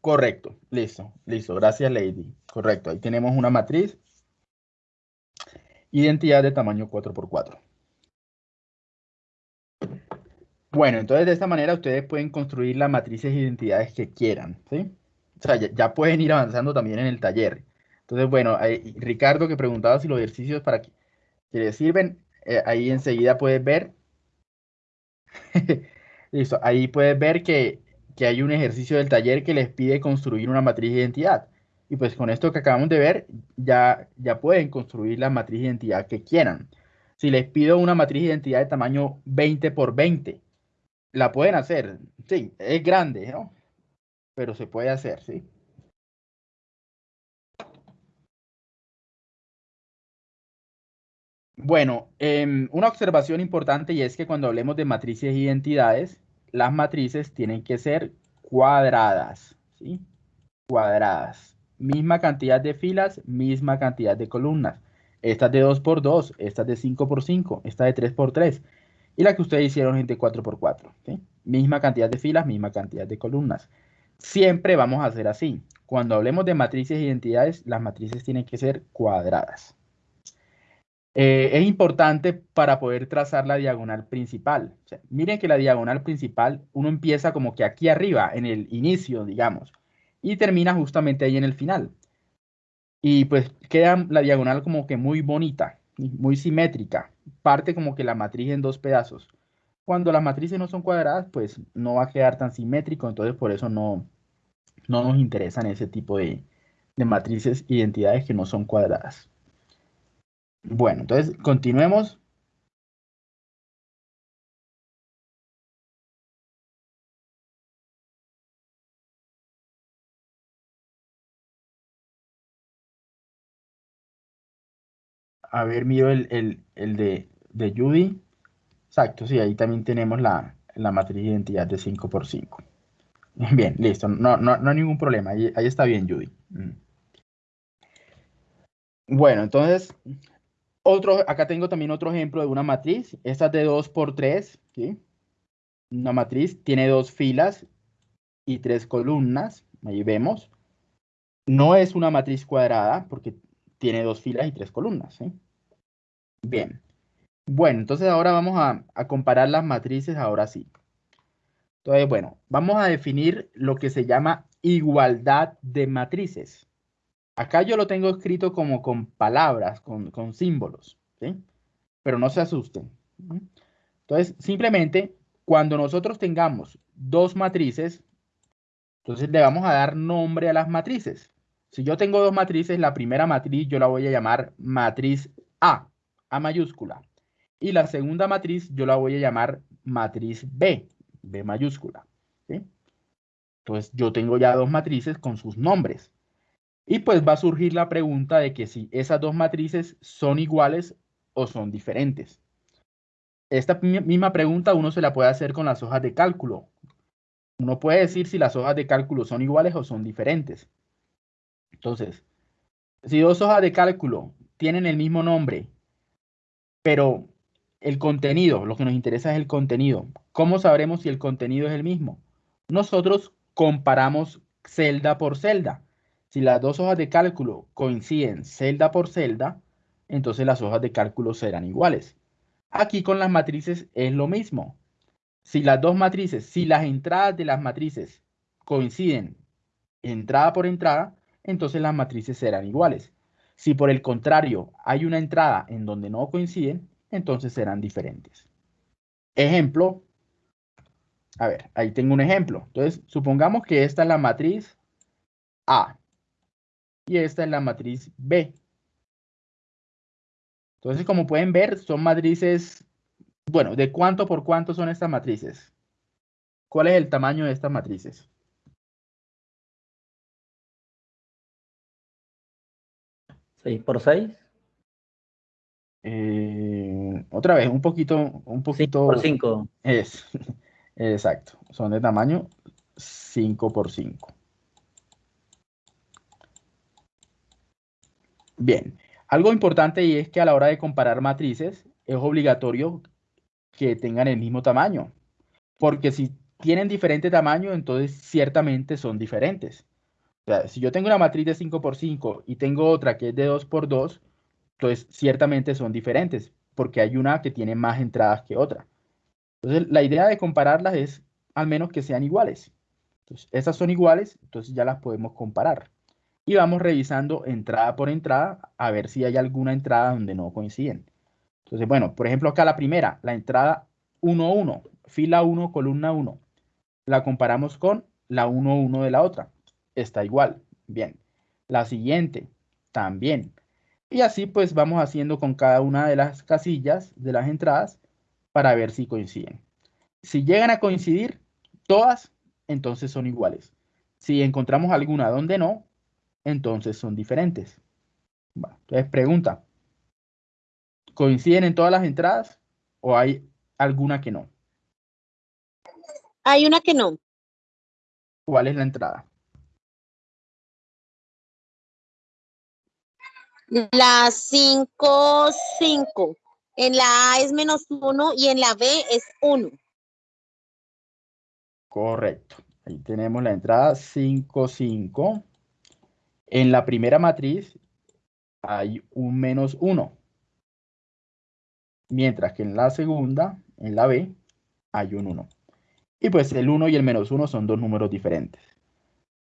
Correcto, listo, listo. Gracias, Lady. Correcto, ahí tenemos una matriz. Identidad de tamaño 4x4. Bueno, entonces de esta manera ustedes pueden construir las matrices e identidades que quieran, ¿sí? O sea, ya, pueden ir avanzando también en el taller. Entonces, bueno, Ricardo que preguntaba si los ejercicios para que, les sirven, eh, ahí enseguida puedes ver. Listo, ahí puedes ver que, que hay un ejercicio del taller que les pide construir una matriz de identidad. Y pues con esto que acabamos de ver, ya, ya pueden construir la matriz de identidad que quieran. Si les pido una matriz de identidad de tamaño 20 por 20, la pueden hacer. Sí, es grande, ¿no? Pero se puede hacer, ¿sí? Bueno, em, una observación importante y es que cuando hablemos de matrices e identidades, las matrices tienen que ser cuadradas, ¿sí? Cuadradas. Misma cantidad de filas, misma cantidad de columnas. Esta es de 2 por 2, esta es de 5 por 5, esta de 3 por 3 y la que ustedes hicieron es de 4 por 4. ¿sí? Misma cantidad de filas, misma cantidad de columnas. Siempre vamos a hacer así. Cuando hablemos de matrices e identidades, las matrices tienen que ser cuadradas. Eh, es importante para poder trazar la diagonal principal. miren que la diagonal principal, uno empieza como que aquí arriba, en el inicio, digamos, y termina justamente ahí en el final. Y pues queda la diagonal como que muy bonita, muy simétrica. Parte como que la matriz en dos pedazos. Cuando las matrices no son cuadradas, pues no va a quedar tan simétrico, entonces por eso no, no nos interesan ese tipo de, de matrices identidades que no son cuadradas. Bueno, entonces continuemos. A ver, miro el, de, de, Judy. Exacto, sí, ahí también tenemos la, matriz de identidad de 5 por 5. Bien, listo. No, no, no hay ningún problema. Ahí, ahí está bien, Judy. Mm. Bueno, entonces otro, acá tengo también otro ejemplo de una matriz. Esta es de 2 por 3. ¿sí? Una matriz tiene dos filas y tres columnas. Ahí vemos. No es una matriz cuadrada porque tiene dos filas y tres columnas. Bien. Bueno, entonces ahora vamos a, a comparar las matrices, ahora sí. Entonces, bueno, vamos a definir lo que se llama igualdad de matrices. Acá yo lo tengo escrito como con palabras, con, símbolos, ¿sí? Pero no se asusten. Entonces, simplemente, cuando nosotros tengamos dos matrices, entonces le vamos a dar nombre a las matrices. Si yo tengo dos matrices, la primera matriz yo la voy a llamar matriz A, A mayúscula. Y la segunda matriz yo la voy a llamar matriz B, B mayúscula. Entonces yo tengo ya dos matrices con sus nombres. Y pues va a surgir la pregunta de que si esas dos matrices son iguales o son diferentes. Esta misma pregunta uno se la puede hacer con las hojas de cálculo. Uno puede decir si las hojas de cálculo son iguales o son diferentes. Entonces, si dos hojas de cálculo tienen el mismo nombre, pero el contenido, lo que nos interesa es el contenido. ¿Cómo sabremos si el contenido es el mismo? Nosotros comparamos celda por celda. Si las dos hojas de cálculo coinciden celda por celda, entonces las hojas de cálculo serán iguales. Aquí con las matrices es lo mismo. Si las dos matrices, si las entradas de las matrices coinciden entrada por entrada, entonces las matrices serán iguales. Si por el contrario hay una entrada en donde no coinciden, entonces serán diferentes. Ejemplo. A ver, ahí tengo un ejemplo. Entonces, supongamos que esta es la matriz A y esta es la matriz B. Entonces, como pueden ver, son matrices, bueno, ¿de cuánto por cuánto son estas matrices? ¿Cuál es el tamaño de estas matrices? ¿6 por 6? Eh, otra vez, un poquito, un poquito. 5 por 5. Es, exacto. Son de tamaño 5 por 5. Bien, algo importante y es que a la hora de comparar matrices es obligatorio que tengan el mismo tamaño. Porque si tienen diferente tamaño, entonces ciertamente son diferentes. O sea, si yo tengo una matriz de 5 por 5 y tengo otra que es de 2 por 2, entonces ciertamente son diferentes, porque hay una que tiene más entradas que otra. Entonces, la idea de compararlas es al menos que sean iguales. Entonces, esas son iguales, entonces ya las podemos comparar. Y vamos revisando entrada por entrada a ver si hay alguna entrada donde no coinciden. Entonces, bueno, por ejemplo, acá la primera, la entrada 1, 1, fila 1, columna 1. La comparamos con la 1, 1 de la otra. Está igual. Bien. La siguiente, también. Y así pues vamos haciendo con cada una de las casillas de las entradas para ver si coinciden. Si llegan a coincidir todas, entonces son iguales. Si encontramos alguna donde no, entonces son diferentes. entonces pregunta, ¿coinciden en todas las entradas o hay alguna que no? Hay una que no. ¿Cuál es la entrada? La 5, 5. En la A es menos 1 y en la B es 1. Correcto. Ahí tenemos la entrada 5, 5. En la primera matriz hay un menos 1. Mientras que en la segunda, en la B, hay un 1. Y pues el 1 y el menos 1 son dos números diferentes.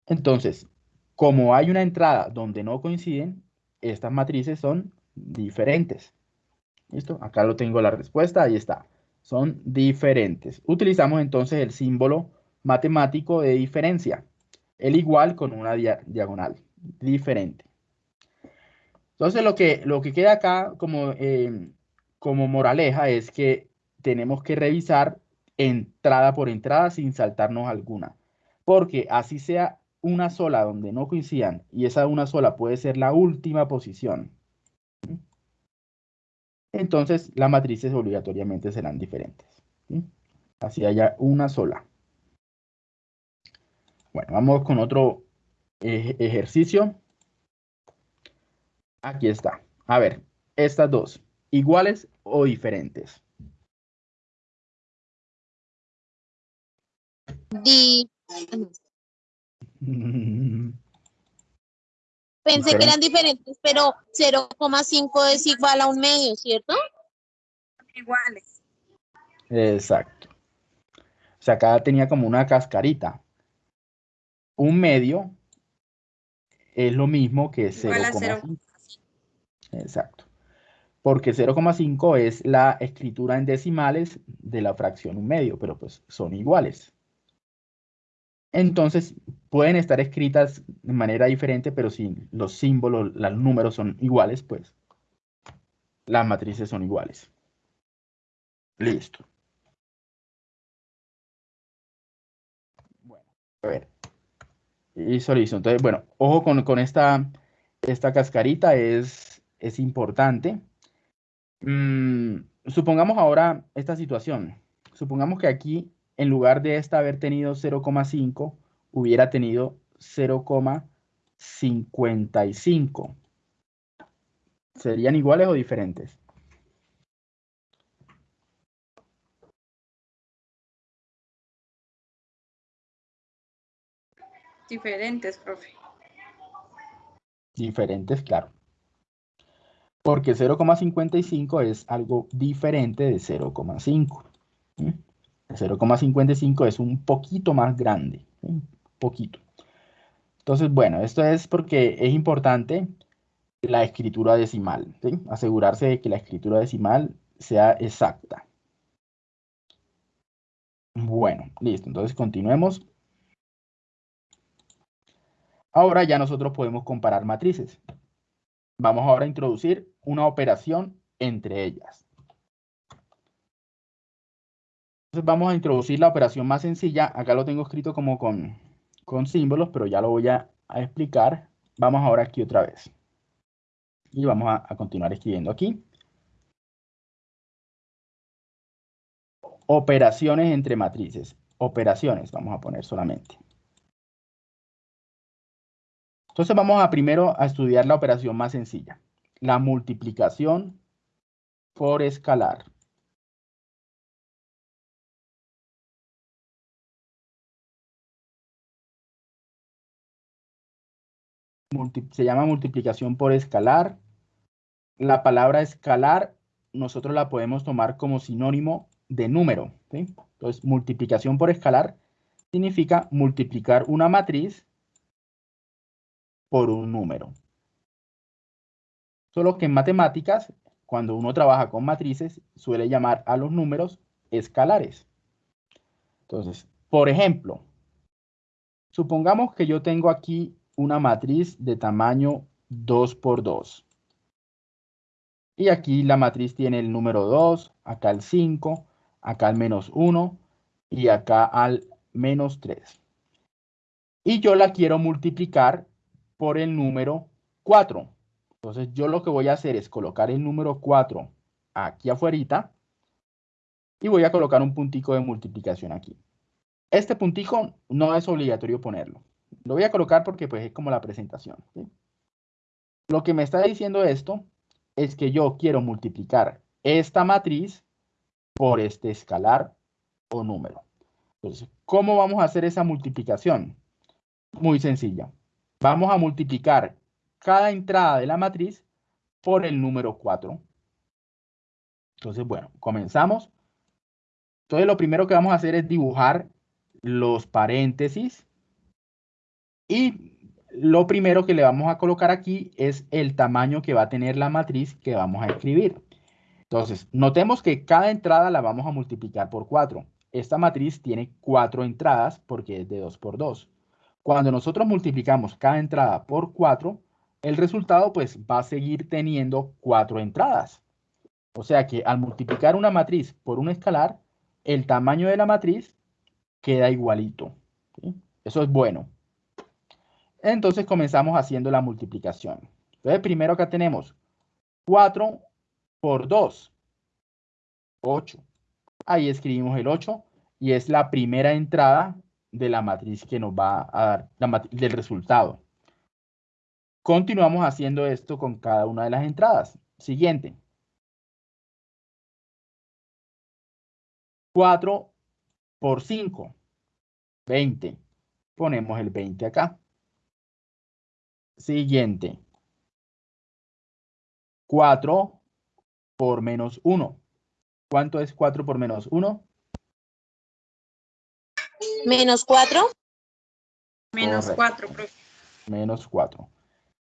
Entonces, como hay una entrada donde no coinciden, estas matrices son diferentes. ¿Listo? Acá lo tengo la respuesta, ahí está. Son diferentes. Utilizamos entonces el símbolo matemático de diferencia. El igual con una diagonal. Diferente. Entonces lo que, lo que queda acá como, em, como moraleja es que tenemos que revisar entrada por entrada sin saltarnos alguna. Porque así sea una sola donde no coincidan y esa una sola puede ser la última posición, entonces las matrices obligatoriamente serán diferentes. Así haya una sola. Bueno, vamos con otro ejercicio. Aquí está. A ver, estas dos, ¿iguales o diferentes? Pensé que eran diferentes, pero 0,5 es igual a un medio, ¿cierto? Iguales. Exacto. O sea, acá tenía como una cascarita. Un medio es lo mismo que 0,5. Exacto. Porque 0,5 es la escritura en decimales de la fracción un medio, pero pues son iguales. Entonces, pueden estar escritas de manera diferente, pero si los símbolos, los números son iguales, pues las matrices son iguales. Listo. Bueno, a ver. Listo, listo. Entonces, bueno, ojo con, esta, esta cascarita, es, es importante. Mm, supongamos ahora esta situación. Supongamos que aquí en lugar de esta haber tenido 0,5, hubiera tenido 0,55. ¿Serían iguales o diferentes? Diferentes, profe. Diferentes, claro. Porque 0,55 es algo diferente de 0,5. 0,55 es un poquito más grande, un poquito. Entonces, bueno, esto es porque es importante la escritura decimal, asegurarse de que la escritura decimal sea exacta. Bueno, listo, entonces continuemos. Ahora ya nosotros podemos comparar matrices. Vamos ahora a introducir una operación entre ellas. Entonces vamos a introducir la operación más sencilla. Acá lo tengo escrito como con, con símbolos, pero ya lo voy a, explicar. Vamos ahora aquí otra vez. Y vamos a, a continuar escribiendo aquí. Operaciones entre matrices. Operaciones, vamos a poner solamente. Entonces vamos a primero a estudiar la operación más sencilla, la multiplicación por escalar. Se llama multiplicación por escalar. La palabra escalar nosotros la podemos tomar como sinónimo de número. Entonces, multiplicación por escalar significa multiplicar una matriz por un número. Solo que en matemáticas, cuando uno trabaja con matrices, suele llamar a los números escalares. Entonces, por ejemplo, supongamos que yo tengo aquí una matriz de tamaño 2 por 2. Y aquí la matriz tiene el número 2, acá el 5, acá el menos 1 y acá al menos 3. Y yo la quiero multiplicar por el número 4. Entonces yo lo que voy a hacer es colocar el número 4 aquí afuera y voy a colocar un puntico de multiplicación aquí. Este puntico no es obligatorio ponerlo. Lo voy a colocar porque pues es como la presentación. Lo que me está diciendo esto es que yo quiero multiplicar esta matriz por este escalar o número. Entonces, ¿cómo vamos a hacer esa multiplicación? Muy sencilla. Vamos a multiplicar cada entrada de la matriz por el número 4. Entonces, bueno, comenzamos. Entonces, lo primero que vamos a hacer es dibujar los paréntesis. Y lo primero que le vamos a colocar aquí es el tamaño que va a tener la matriz que vamos a escribir. Entonces, notemos que cada entrada la vamos a multiplicar por 4. Esta matriz tiene 4 entradas porque es de 2 por 2. Cuando nosotros multiplicamos cada entrada por 4, el resultado pues va a seguir teniendo 4 entradas. O sea que al multiplicar una matriz por un escalar, el tamaño de la matriz queda igualito. Eso es bueno. Entonces comenzamos haciendo la multiplicación. Entonces primero acá tenemos 4 por 2, 8. Ahí escribimos el 8 y es la primera entrada de la matriz que nos va a dar la del resultado. Continuamos haciendo esto con cada una de las entradas. Siguiente. 4 por 5, 20. Ponemos el 20 acá. Siguiente. 4 por menos 1. ¿Cuánto es 4 por menos 1? Menos 4. Menos 4, profe. Menos 4.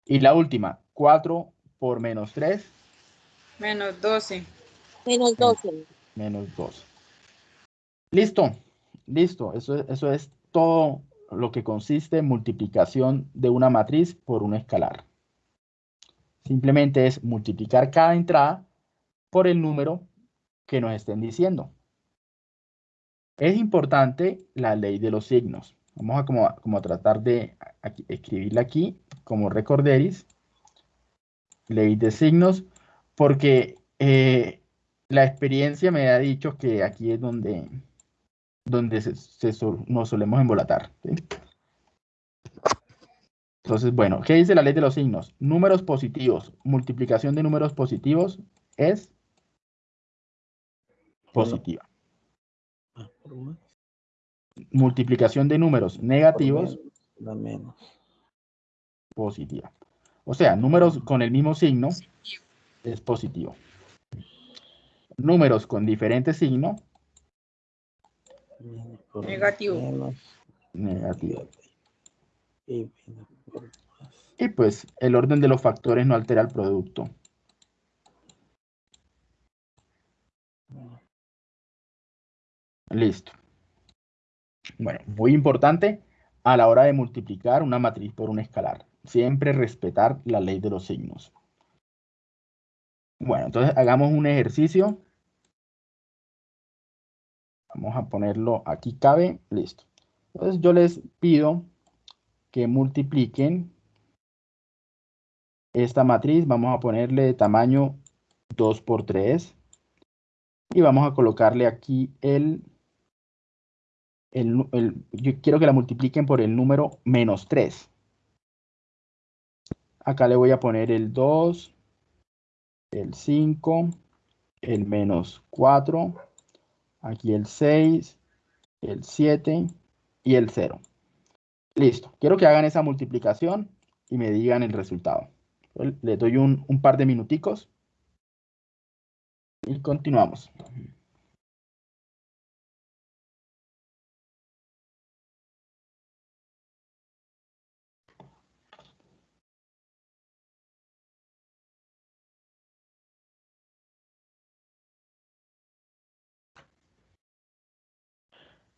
Y la última, 4 por menos 3. Menos 12. Menos 12. Menos 12. Listo, listo. Eso, eso es todo lo que consiste en multiplicación de una matriz por un escalar. Simplemente es multiplicar cada entrada por el número que nos estén diciendo. Es importante la ley de los signos. Vamos a como, tratar de escribirla aquí como recorderis. Ley de signos, porque eh, la experiencia me ha dicho que aquí es donde donde nos solemos embolatar. Entonces, bueno, ¿qué dice la ley de los signos? Números positivos. Multiplicación de números positivos es positiva. Multiplicación de números negativos. menos. Positiva. O sea, números con el mismo signo es positivo. Números con diferente signo Negativo. Negativo. Y pues el orden de los factores no altera el producto. Listo. Bueno, muy importante a la hora de multiplicar una matriz por un escalar. Siempre respetar la ley de los signos. Bueno, entonces hagamos un ejercicio. Vamos a ponerlo aquí cabe, listo. Entonces yo les pido que multipliquen esta matriz. Vamos a ponerle de tamaño 2 por 3. Y vamos a colocarle aquí el, el, el, Yo quiero que la multipliquen por el número menos 3. Acá le voy a poner el 2, el 5, el menos 4 Aquí el 6, el 7 y el 0. Listo. Quiero que hagan esa multiplicación y me digan el resultado. Le doy un, un par de minuticos y continuamos.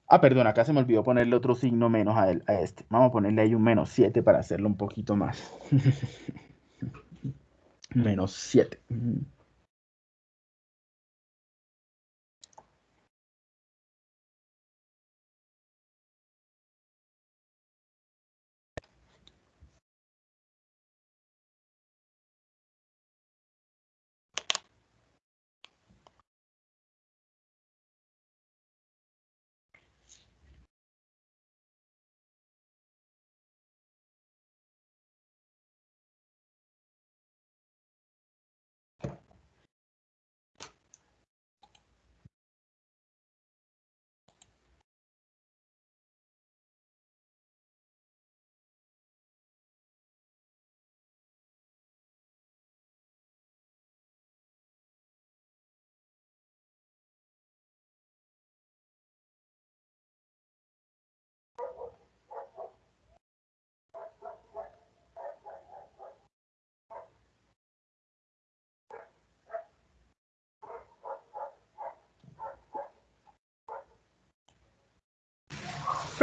Ah, perdón, acá se me olvidó ponerle otro signo menos a, a este. Vamos a ponerle ahí un menos 7 para hacerlo un poquito más. menos 7.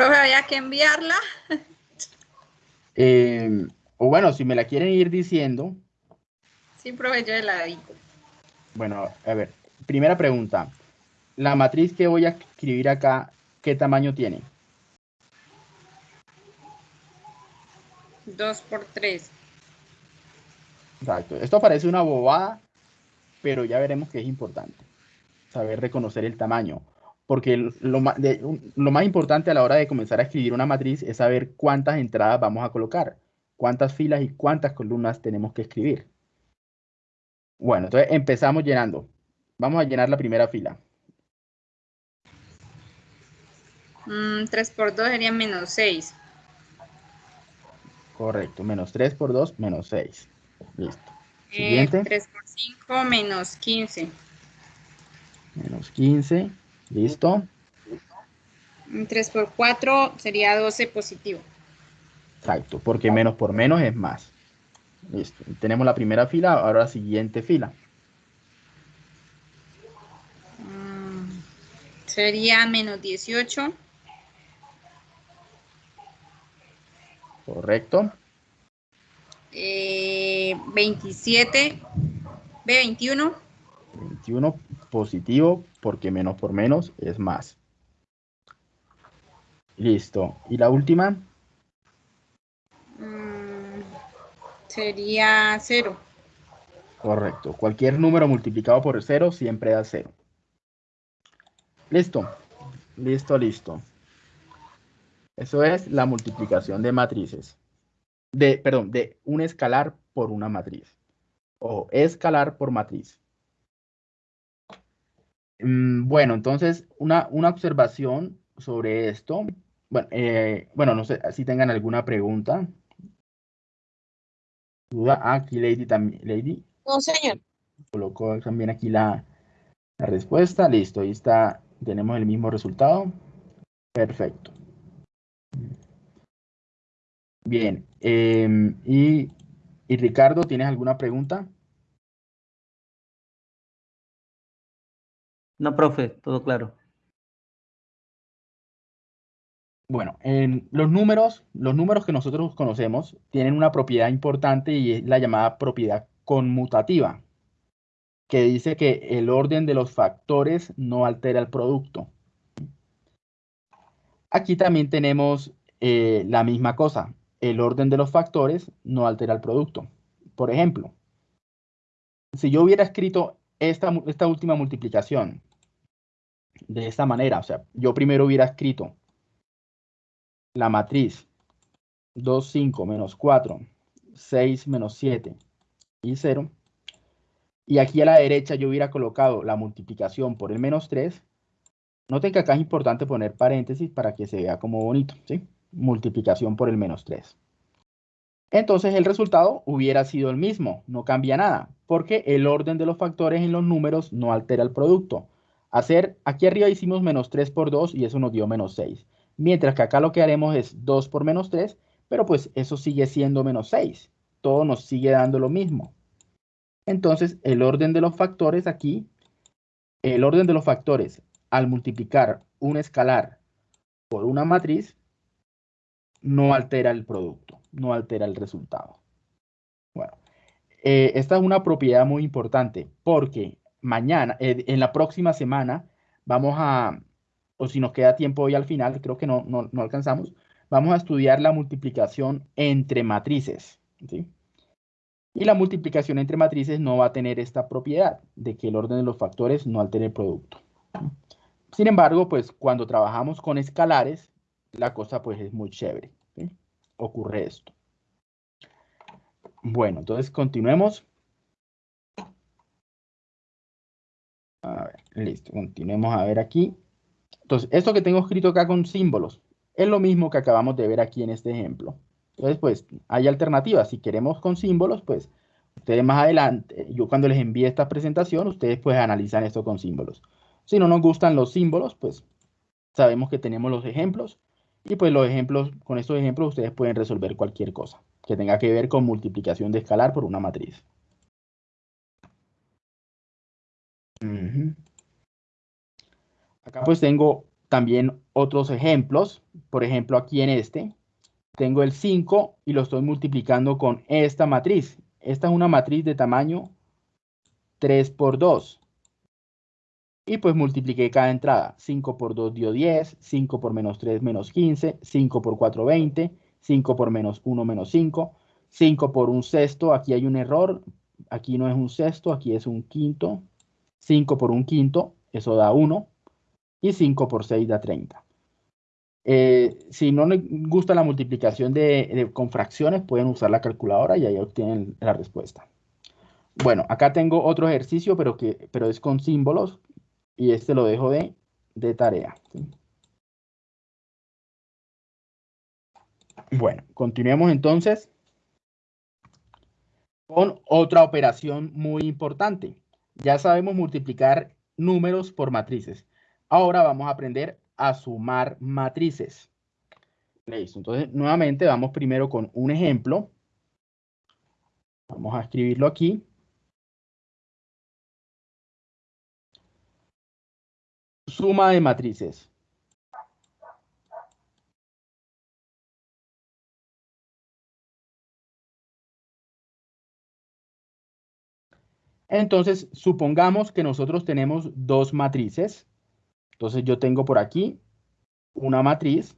Profe, había que enviarla. Eh, o bueno, si me la quieren ir diciendo. Sí, profe, yo la digo. Bueno, a ver, primera pregunta. La matriz que voy a escribir acá, ¿qué tamaño tiene? 2 por 3. Exacto. Esto parece una bobada, pero ya veremos que es importante. Saber reconocer el tamaño. Porque lo, lo, más importante a la hora de comenzar a escribir una matriz es saber cuántas entradas vamos a colocar, cuántas filas y cuántas columnas tenemos que escribir. Bueno, entonces empezamos llenando. Vamos a llenar la primera fila. 3 mm, por 2 sería menos 6. Correcto, menos 3 por 2, menos 6. Listo. Eh, Siguiente. 3 por 5, menos 15. Menos 15. ¿Listo? 3 por 4 sería 12 positivo. Exacto, porque menos por menos es más. Listo. Tenemos la primera fila, ahora la siguiente fila. Mm, sería menos 18. Correcto. Eh, 27. B21. 21 positivo porque menos por menos es más. Listo. ¿Y la última? Mm, sería cero. Correcto. Cualquier número multiplicado por cero siempre da cero. Listo. Listo, listo. Eso es la multiplicación de matrices. De, perdón, de un escalar por una matriz. O escalar por matriz. Mm, bueno, entonces, una, una observación sobre esto. Bueno, eh, bueno, no sé si tengan alguna pregunta. ¿Duda? Ah, aquí Lady también. Lady. No, señor. Colocó también aquí la, la respuesta. Listo, ahí está. Tenemos el mismo resultado. Perfecto. Bien. Em, y, y Ricardo, ¿tienes alguna pregunta? No, profe, todo claro. Bueno, en los números, los números que nosotros conocemos tienen una propiedad importante y es la llamada propiedad conmutativa, que dice que el orden de los factores no altera el producto. Aquí también tenemos eh, la misma cosa. El orden de los factores no altera el producto. Por ejemplo, si yo hubiera escrito esta, esta última multiplicación de esta manera. O sea, yo primero hubiera escrito la matriz 2, 5 menos 4, 6 menos 7 y 0. Y aquí a la derecha yo hubiera colocado la multiplicación por el menos 3. Noten que acá es importante poner paréntesis para que se vea como bonito, ¿sí? Multiplicación por el menos 3. entonces el resultado hubiera sido el mismo, no cambia nada, porque el orden de los factores en los números no altera el producto. Hacer, aquí arriba hicimos menos 3 por 2 y eso nos dio menos 6. Mientras que acá lo que haremos es 2 por menos 3, pero pues eso sigue siendo menos 6. Todo nos sigue dando lo mismo. Entonces el orden de los factores aquí, el orden de los factores al multiplicar un escalar por una matriz, no altera el producto, no altera el resultado. Bueno, eh, esta es una propiedad muy importante porque mañana, eh, en la próxima semana, vamos a, o si nos queda tiempo hoy al final, creo que no, no, alcanzamos, vamos a estudiar la multiplicación entre matrices. Y la multiplicación entre matrices no va a tener esta propiedad de que el orden de los factores no altere el producto. Sin embargo, pues cuando trabajamos con escalares, la cosa pues es muy chévere. Ocurre esto. Bueno, entonces continuemos. A ver, listo, continuemos a ver aquí. Entonces, esto que tengo escrito acá con símbolos es lo mismo que acabamos de ver aquí en este ejemplo. Entonces, pues, hay alternativas. Si queremos con símbolos, pues, ustedes más adelante, yo cuando les envíe esta presentación, ustedes pues analizan esto con símbolos. Si no nos gustan los símbolos, pues, sabemos que tenemos los ejemplos y pues los ejemplos, con estos ejemplos ustedes pueden resolver cualquier cosa que tenga que ver con multiplicación de escalar por una matriz. Acá pues tengo también otros ejemplos. Por ejemplo, aquí en este, tengo el 5 y lo estoy multiplicando con esta matriz. Esta es una matriz de tamaño 3 por 2 y pues multipliqué cada entrada. 5 por 2 dio 10, 5 por menos 3 menos 15, 5 por 4 20, 5 por menos 1 menos 5, 5 por un sexto, aquí hay un error, aquí no es un sexto, aquí es un quinto, 5 por un quinto, eso da 1, y 5 por 6 da 30. Eh, si no les gusta la multiplicación de, con fracciones, pueden usar la calculadora y ahí obtienen la respuesta. Bueno, acá tengo otro ejercicio, pero, que, pero es con símbolos y este lo dejo de, de tarea. Bueno, continuemos entonces con otra operación muy importante. Ya sabemos multiplicar números por matrices. Ahora vamos a aprender a sumar matrices. Listo. Entonces, nuevamente vamos primero con un ejemplo. Vamos a escribirlo aquí. Suma de matrices. Entonces, supongamos que nosotros tenemos dos matrices. Entonces, yo tengo por aquí una matriz.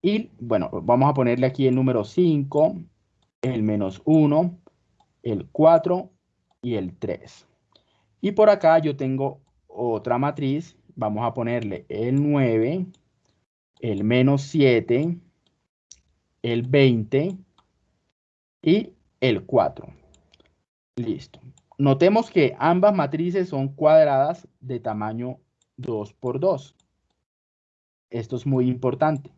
Y, bueno, vamos a ponerle aquí el número 5, el menos 1, el 4 y el 3. Y por acá yo tengo otra matriz, vamos a ponerle el 9, el menos 7, el 20 y el 4. Listo. Notemos que ambas matrices son cuadradas de tamaño 2 por 2. Esto es muy importante.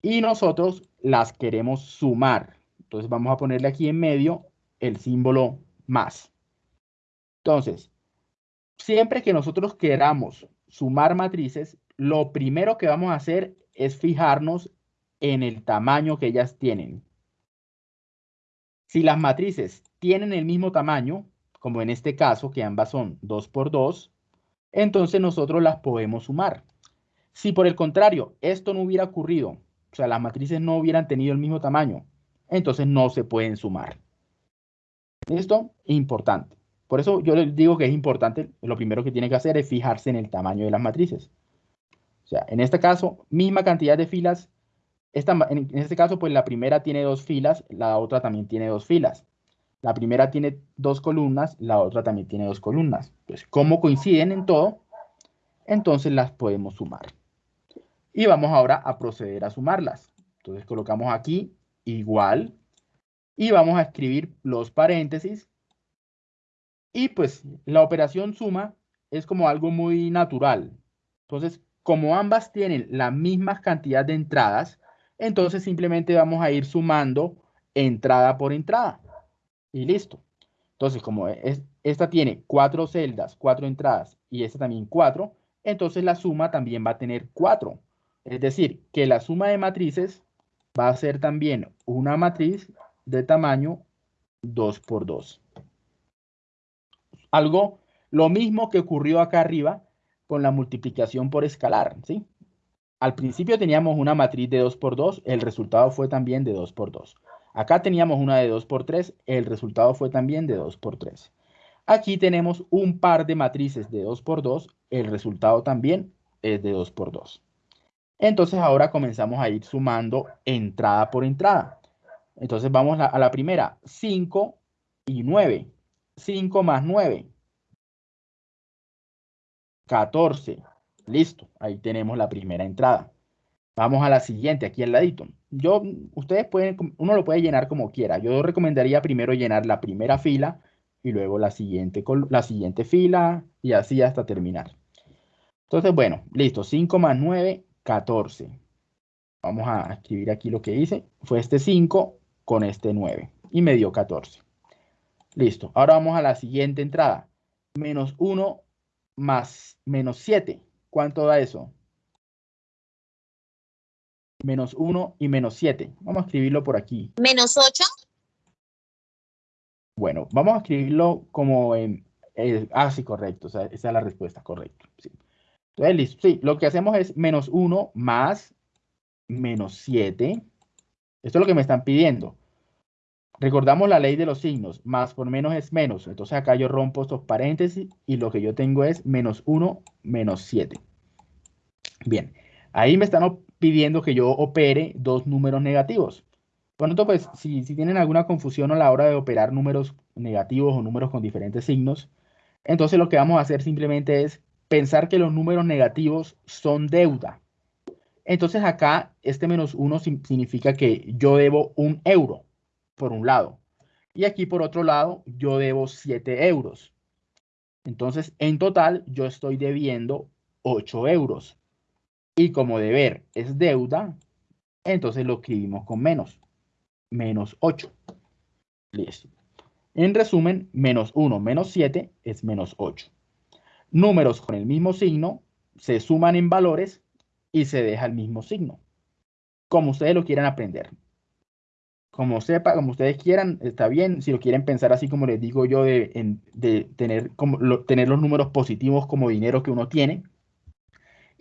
Y nosotros las queremos sumar. Entonces vamos a ponerle aquí en medio el símbolo más. Entonces, siempre que nosotros queramos sumar matrices, lo primero que vamos a hacer es fijarnos en el tamaño que ellas tienen. Si las matrices tienen el mismo tamaño, como en este caso, que ambas son 2 por 2, entonces nosotros las podemos sumar. Si por el contrario esto no hubiera ocurrido, o sea, las matrices no hubieran tenido el mismo tamaño, entonces no se pueden sumar. ¿Listo? Importante. Por eso yo les digo que es importante, lo primero que tiene que hacer es fijarse en el tamaño de las matrices. O sea, en este caso, misma cantidad de filas. En este caso, pues la primera tiene dos filas, la otra también tiene dos filas. La primera tiene dos columnas, la otra también tiene dos columnas. Pues, como coinciden en todo, entonces las podemos sumar. Y vamos ahora a proceder a sumarlas. Entonces colocamos aquí igual y vamos a escribir los paréntesis y pues la operación suma es como algo muy natural. Entonces, como ambas tienen la misma cantidad de entradas, Entonces simplemente vamos a ir sumando entrada por entrada. Y listo. Entonces, como es, esta tiene cuatro celdas, cuatro entradas y esta también cuatro, entonces la suma también va a tener cuatro. Es decir, que la suma de matrices va a ser también una matriz de tamaño 2 por 2. Algo, lo mismo que ocurrió acá arriba con la multiplicación por escalar, ¿sí? Al principio teníamos una matriz de 2 por 2, el resultado fue también de 2 por 2. Acá teníamos una de 2 por 3, el resultado fue también de 2 por 3. Aquí tenemos un par de matrices de 2 por 2, el resultado también es de 2 por 2. Entonces ahora comenzamos a ir sumando entrada por entrada. Entonces vamos a la primera, 5 y 9. 5 más 9. 14. Listo, ahí tenemos la primera entrada. Vamos a la siguiente, aquí al ladito. Yo, ustedes pueden, uno lo puede llenar como quiera. Yo recomendaría primero llenar la primera fila y luego la siguiente, la siguiente fila y así hasta terminar. Entonces, bueno, listo. 5 más 9, 14. Vamos a escribir aquí lo que hice. Fue este 5 con este 9 y me dio 14. Listo. Ahora vamos a la siguiente entrada. Menos 1 más menos 7. ¿Cuánto da eso? Menos 1 y menos 7. Vamos a escribirlo por aquí. Menos 8. Bueno, vamos a escribirlo como en... Eh, ah, sí, correcto. O sea, esa es la respuesta, correcto. Sí. Entonces, listo. Sí, lo que hacemos es menos 1 más menos 7. Esto es lo que me están pidiendo. Recordamos la ley de los signos. Más por menos es menos. Entonces acá yo rompo estos paréntesis y lo que yo tengo es menos 1 menos 7. Bien, ahí me están pidiendo que yo opere dos números negativos. Bueno, entonces, pues, si, tienen alguna confusión a la hora de operar números negativos o números con diferentes signos, entonces lo que vamos a hacer simplemente es pensar que los números negativos son deuda. Entonces acá este menos 1 significa que yo debo un euro, por un lado. Y aquí por otro lado, yo debo 7 euros. Entonces, en total, yo estoy debiendo 8 euros. Y como deber es deuda, entonces lo escribimos con menos. Menos 8. Listo. En resumen, menos 1 menos 7 es menos 8. Números con el mismo signo se suman en valores y se deja el mismo signo. Como ustedes lo quieran aprender. Como sepa, como ustedes quieran, está bien. Si lo quieren pensar así como les digo yo, de, tener, como, tener los números positivos como dinero que uno tiene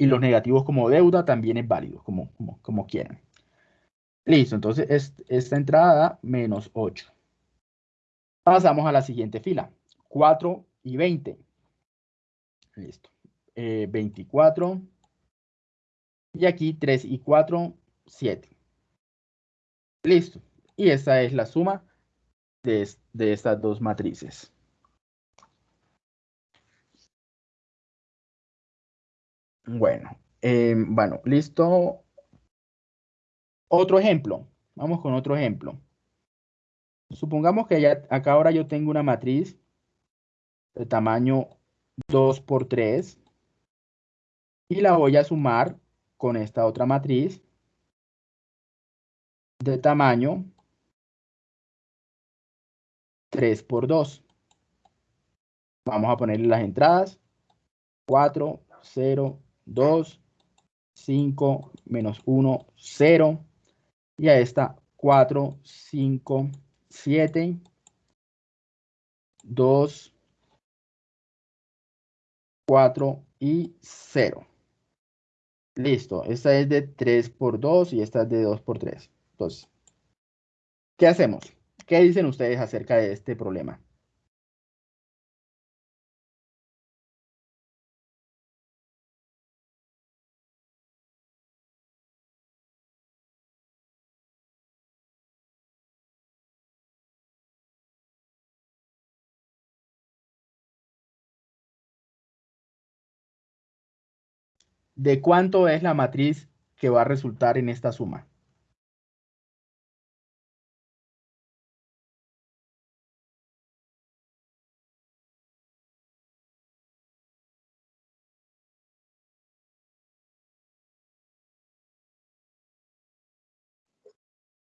y los negativos como deuda, también es válido, como, como, quieran. Listo, entonces esta entrada menos 8. Pasamos a la siguiente fila. 4 y 20. Listo. 24. Eh, y aquí 3 y 4, 7. Listo. Y esta es la suma de, estas dos matrices. Bueno, em, bueno, listo. Otro ejemplo. Vamos con otro ejemplo. Supongamos que ya, acá ahora yo tengo una matriz de tamaño 2 por 3 y la voy a sumar con esta otra matriz de tamaño 3 por 2. Vamos a ponerle las entradas. 4, 0, 2, 5, menos 1, 0. Y a esta 4, 5, 7, 2, 4 y 0. Listo, esta es de 3 por 2 y esta es de 2 por 3. Entonces, ¿qué hacemos? ¿Qué dicen ustedes acerca de este problema? ¿De cuánto es la matriz que va a resultar en esta suma?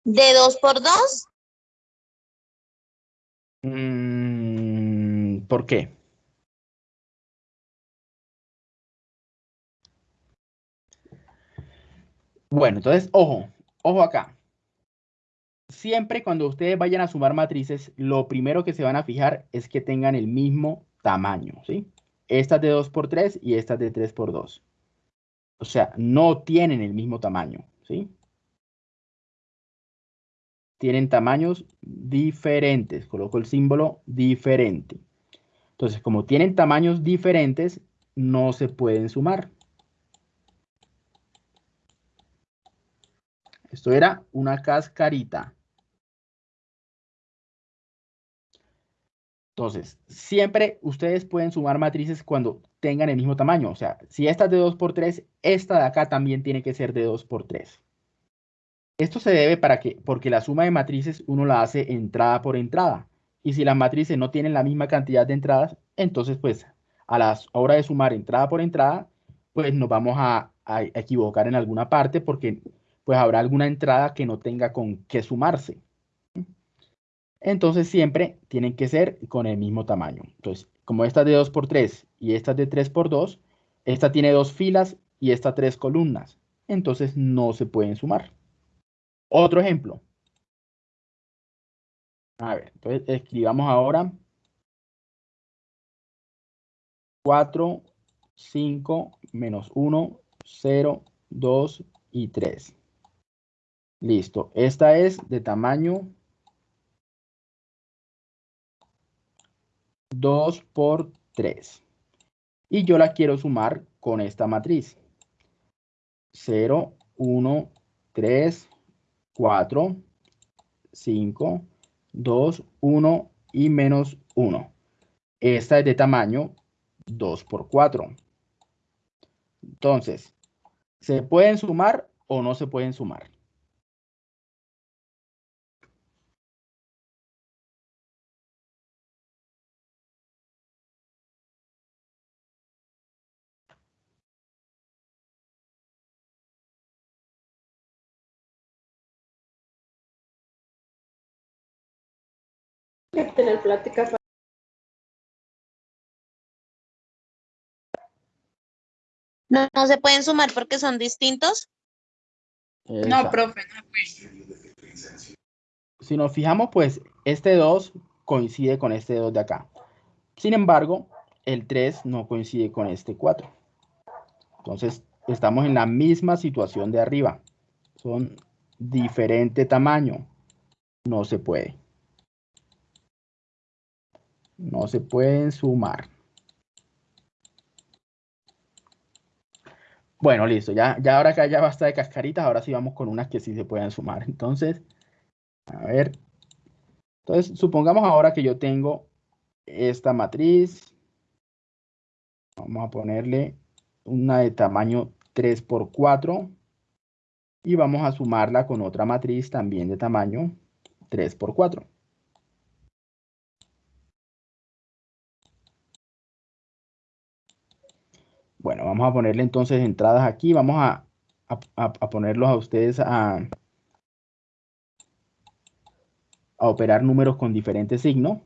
¿De 2 por 2? Mm, ¿Por qué? Bueno, entonces, ojo, ojo acá. Siempre cuando ustedes vayan a sumar matrices, lo primero que se van a fijar es que tengan el mismo tamaño, ¿sí? Esta es de 2 por 3 y esta es de 3 por 2. O sea, no tienen el mismo tamaño, ¿sí? Tienen tamaños diferentes. Coloco el símbolo diferente. Entonces, como tienen tamaños diferentes, no se pueden sumar. Esto era una cascarita. Entonces, siempre ustedes pueden sumar matrices cuando tengan el mismo tamaño. O sea, si esta es de 2 por 3, esta de acá también tiene que ser de 2 por 3. Esto se debe para que, porque la suma de matrices uno la hace entrada por entrada. Y si las matrices no tienen la misma cantidad de entradas, entonces pues a la hora de sumar entrada por entrada, pues nos vamos a, a equivocar en alguna parte porque pues habrá alguna entrada que no tenga con qué sumarse. Entonces siempre tienen que ser con el mismo tamaño. Entonces, como esta es de 2 por 3 y esta es de 3 por 2, esta tiene dos filas y esta tres columnas. Entonces no se pueden sumar. Otro ejemplo. A ver, entonces escribamos ahora 4, 5, menos 1, 0, 2 y 3. Listo. Esta es de tamaño 2 por 3. Y yo la quiero sumar con esta matriz. 0, 1, 3, 4, 5, 2, 1 y menos 1. Esta es de tamaño 2 por 4. Entonces, ¿se pueden sumar o no se pueden sumar? Tener plática. No, no se pueden sumar porque son distintos. No, profe, no pues. Si nos fijamos, pues este 2 coincide con este 2 de acá. Sin embargo, el 3 no coincide con este 4. Entonces, estamos en la misma situación de arriba. Son diferente tamaño. No se puede. No se pueden sumar. Bueno, listo. Ya, ya ahora que ya basta de cascaritas, ahora sí vamos con unas que sí se pueden sumar. Entonces, a ver. Entonces, supongamos ahora que yo tengo esta matriz. Vamos a ponerle una de tamaño 3 por 4 y vamos a sumarla con otra matriz también de tamaño 3 por 4. Bueno, vamos a ponerle entonces entradas aquí. Vamos a, a, a ponerlos a ustedes a, a operar números con diferentes signos.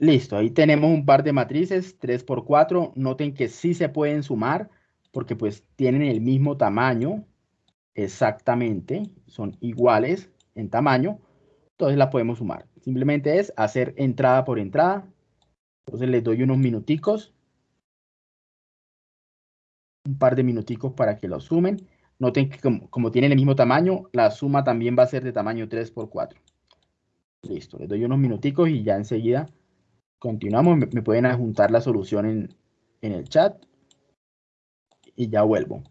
Listo, ahí tenemos un par de matrices, 3 por 4. Noten que sí se pueden sumar porque pues tienen el mismo tamaño exactamente, son iguales en tamaño, entonces la podemos sumar. Simplemente es hacer entrada por entrada. Entonces les doy unos minuticos, un par de minuticos para que lo sumen. Noten que como, como tienen el mismo tamaño, la suma también va a ser de tamaño 3 por 4. Listo, les doy unos minuticos y ya enseguida continuamos. Me, pueden adjuntar la solución en, en el chat y ya vuelvo.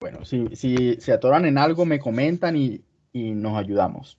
Bueno, si, si se atoran en algo, me comentan y, y nos ayudamos.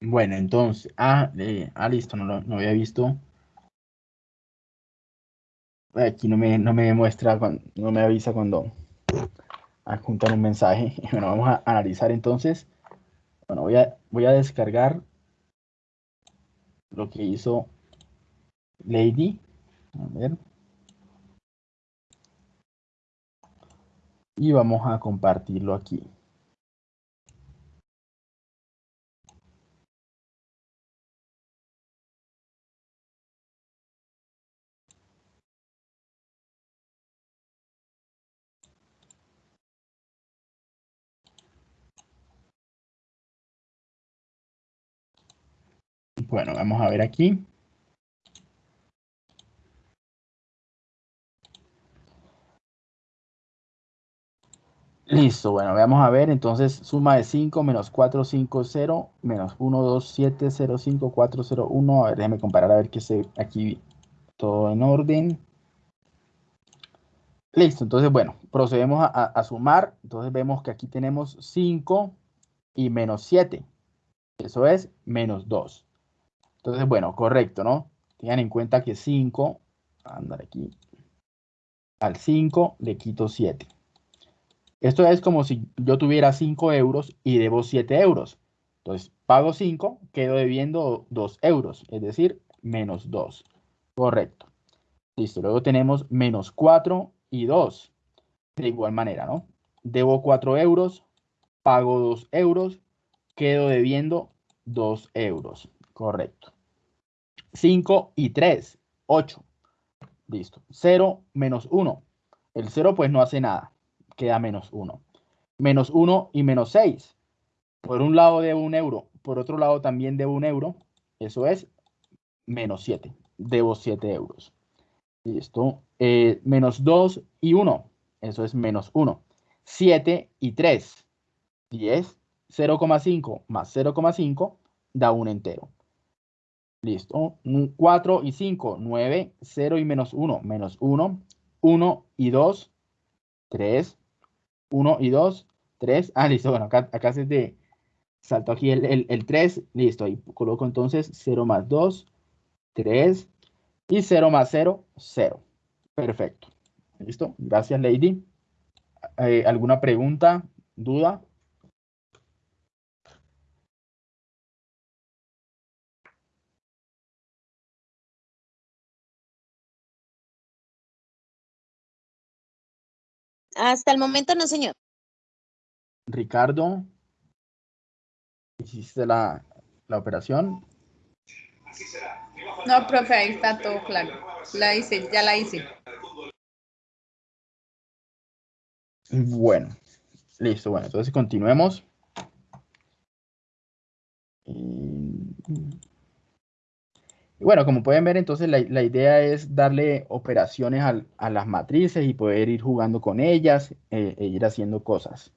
Bueno, entonces, ah, eh, ah listo, no lo no había visto. Aquí no me, no me muestra, no me avisa cuando adjuntan un mensaje. Bueno, vamos a analizar entonces. Bueno, voy a, voy a descargar lo que hizo Lady. A ver. Y vamos a compartirlo aquí. Bueno, vamos a ver aquí. Listo, bueno, vamos a ver, entonces suma de 5 menos 4, 5, 0, menos 1, 2, 7, 0, 5, 4, 0, 1. A ver, déjeme comparar a ver que se aquí todo en orden. Listo, entonces, bueno, procedemos a, a- a sumar. Entonces vemos que aquí tenemos 5 y menos 7. Eso es menos 2. Entonces, bueno, correcto, ¿no? Tengan en cuenta que 5, andar aquí, al 5 le quito 7. Esto es como si yo tuviera 5 euros y debo 7 euros. Entonces, pago 5, quedo debiendo 2 euros, es decir, menos 2. Correcto. Listo, luego tenemos menos 4 y 2. De igual manera, ¿no? Debo 4 euros, pago 2 euros, quedo debiendo 2 euros. Correcto. 5 y 3, 8. Listo. 0 menos 1. El 0 pues no hace nada. Queda menos 1. Menos 1 y menos 6. Por un lado debo un euro, por otro lado también debo un euro. Eso es menos 7. Debo 7 euros. Listo. Eh, menos 2 y 1. Eso es menos 1. 7 y 3. 10. 0,5 más 0,5 da un entero. Listo. 4 y 5, 9, 0 y menos 1, menos 1, 1 y 2, 3, 1 y 2, 3. Ah, listo. Bueno, acá, acá se te saltó aquí el, el, el 3. Listo. Ahí coloco entonces 0 más 2, 3 y 0 más 0, 0. Perfecto. Listo. Gracias, Lady. Eh, ¿Alguna pregunta, duda? Hasta el momento no, señor. Ricardo, ¿hiciste la, la operación? No, profe, ahí está todo claro. La hice, ya la hice. Bueno, listo. Bueno, entonces continuemos. Y bueno, como pueden ver, entonces la, idea es darle operaciones a las matrices y poder ir jugando con ellas eh, e ir haciendo cosas.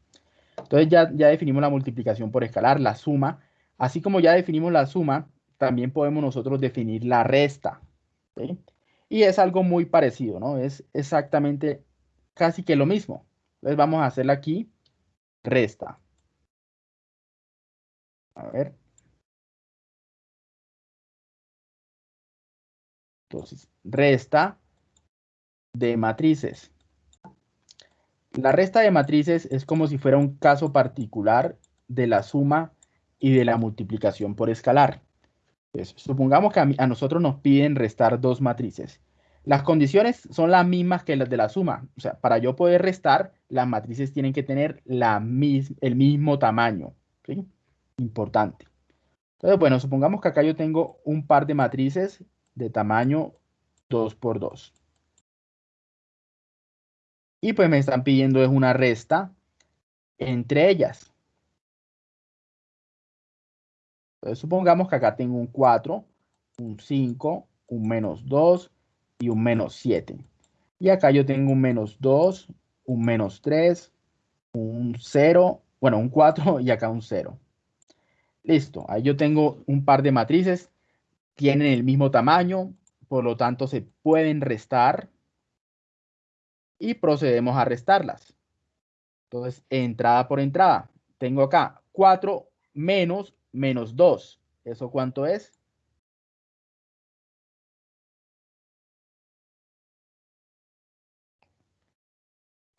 Entonces ya, ya definimos la multiplicación por escalar, la suma. Así como ya definimos la suma, también podemos nosotros definir la resta. Y es algo muy parecido, ¿no? Es exactamente casi que lo mismo. Entonces vamos a hacerla aquí, resta. A ver. Entonces, resta de matrices. La resta de matrices es como si fuera un caso particular de la suma y de la multiplicación por escalar. Supongamos que a, nosotros nos piden restar dos matrices. Las condiciones son las mismas que las de la suma. O sea, para yo poder restar, las matrices tienen que tener la mis- el mismo tamaño. Importante. Entonces, bueno, supongamos que acá yo tengo un par de matrices de tamaño 2 por 2. Y pues me están pidiendo es una resta entre ellas. Entonces supongamos que acá tengo un 4, un 5, un menos 2 y un menos 7. Y acá yo tengo un menos 2, un menos 3, un 0, bueno, un 4 y acá un 0. Listo, ahí yo tengo un par de matrices, tienen el mismo tamaño, por lo tanto se pueden restar y procedemos a restarlas. Entonces, entrada por entrada, tengo acá 4 menos menos 2. ¿Eso cuánto es?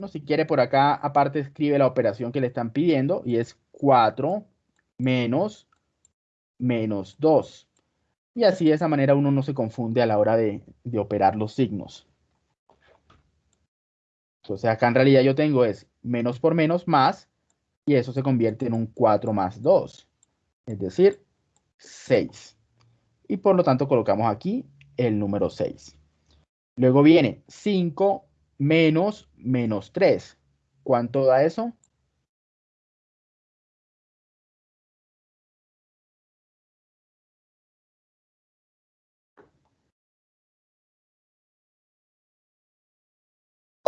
si quiere por acá, aparte escribe la operación que le están pidiendo y es 4 menos menos 2. Y así de esa manera uno no se confunde a la hora de, de operar los signos. Entonces acá en realidad yo tengo es menos por menos más y eso se convierte en un 4 más 2, es decir, 6. Y por lo tanto colocamos aquí el número 6. Luego viene 5 menos menos 3. ¿Cuánto da eso?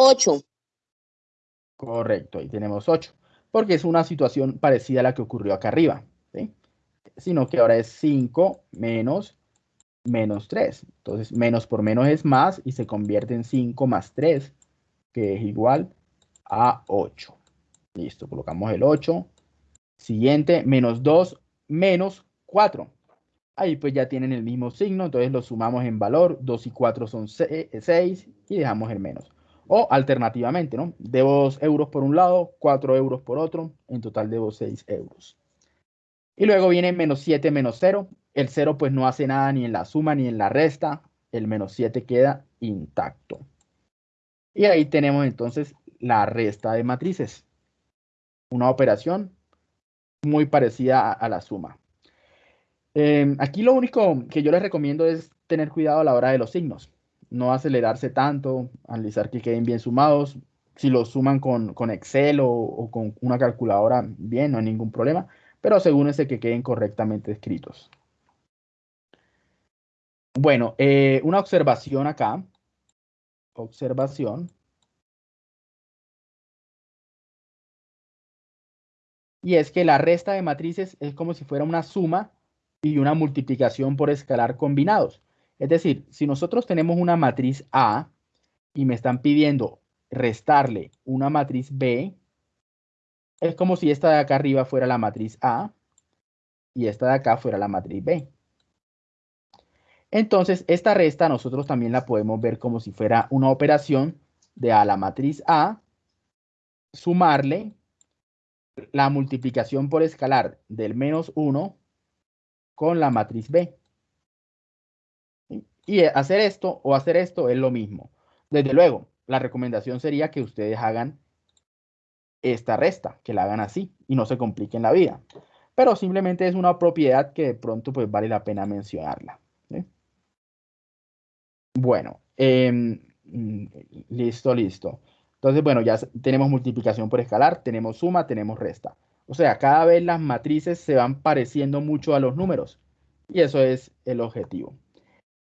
Ocho. Correcto, ahí tenemos 8, porque es una situación parecida a la que ocurrió acá arriba, ¿sí? Sino que ahora es 5 menos menos 3. Entonces, menos por menos es más y se convierte en 5 más 3, que es igual a 8. Listo, colocamos el 8. Siguiente, menos 2 menos 4. Ahí pues ya tienen el mismo signo, entonces lo sumamos en valor. 2 y 4 son 6 y dejamos el menos. O alternativamente, ¿no? Debo 2 euros por un lado, 4 euros por otro. En total debo 6 euros. Y luego viene menos 7 menos 0. El 0 pues no hace nada ni en la suma ni en la resta. El menos 7 queda intacto. Y ahí tenemos entonces la resta de matrices. Una operación muy parecida a, la suma. Em, aquí lo único que yo les recomiendo es tener cuidado a la hora de los signos. No acelerarse tanto, analizar que queden bien sumados. Si los suman con, Excel o, con una calculadora, bien, no hay ningún problema. Pero asegúrense que queden correctamente escritos. Bueno, eh, una observación acá. Observación. Y es que la resta de matrices es como si fuera una suma y una multiplicación por escalar combinados. Es decir, si nosotros tenemos una matriz A y me están pidiendo restarle una matriz B, es como si esta de acá arriba fuera la matriz A y esta de acá fuera la matriz B. Entonces, esta resta nosotros también la podemos ver como si fuera una operación de a la matriz A, sumarle la multiplicación por escalar del menos 1 con la matriz B. Y hacer esto o hacer esto es lo mismo. Desde luego, la recomendación sería que ustedes hagan esta resta, que la hagan así y no se compliquen la vida. Pero simplemente es una propiedad que de pronto pues vale la pena mencionarla. Bueno, em, mm, listo, listo. Entonces, bueno, ya tenemos multiplicación por escalar, tenemos suma, tenemos resta. O sea, cada vez las matrices se van pareciendo mucho a los números. Y eso es el objetivo.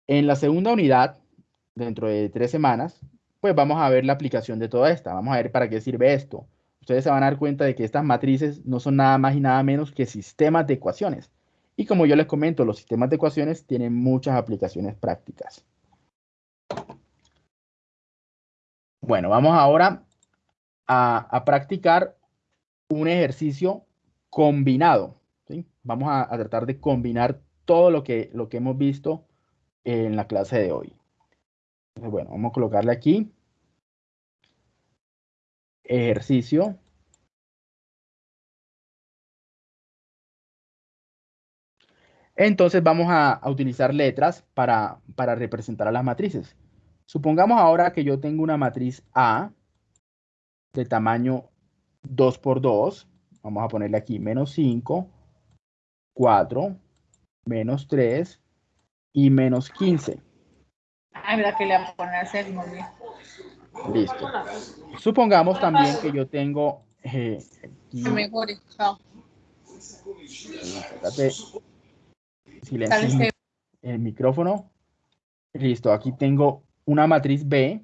En la segunda unidad, dentro de tres semanas, pues vamos a ver la aplicación de toda esta. Vamos a ver para qué sirve esto. Ustedes se van a dar cuenta de que estas matrices no son nada más y nada menos que sistemas de ecuaciones. Y como yo les comento, los sistemas de ecuaciones tienen muchas aplicaciones prácticas. Bueno, vamos ahora a, practicar un ejercicio combinado. Vamos a, tratar de combinar todo lo que, lo que hemos visto en la clase de hoy. bueno, vamos a colocarle aquí. Ejercicio. Entonces vamos a, utilizar letras para, para representar a las matrices. Supongamos ahora que yo tengo una matriz A de tamaño 2 por 2. Vamos a ponerle aquí menos 5, 4, menos 3 y menos 15. Ay, verdad que le voy a poner bien. Listo. Supongamos también que yo tengo... Eh, Mejor, chao. Silencio el micrófono. Listo, aquí tengo una matriz B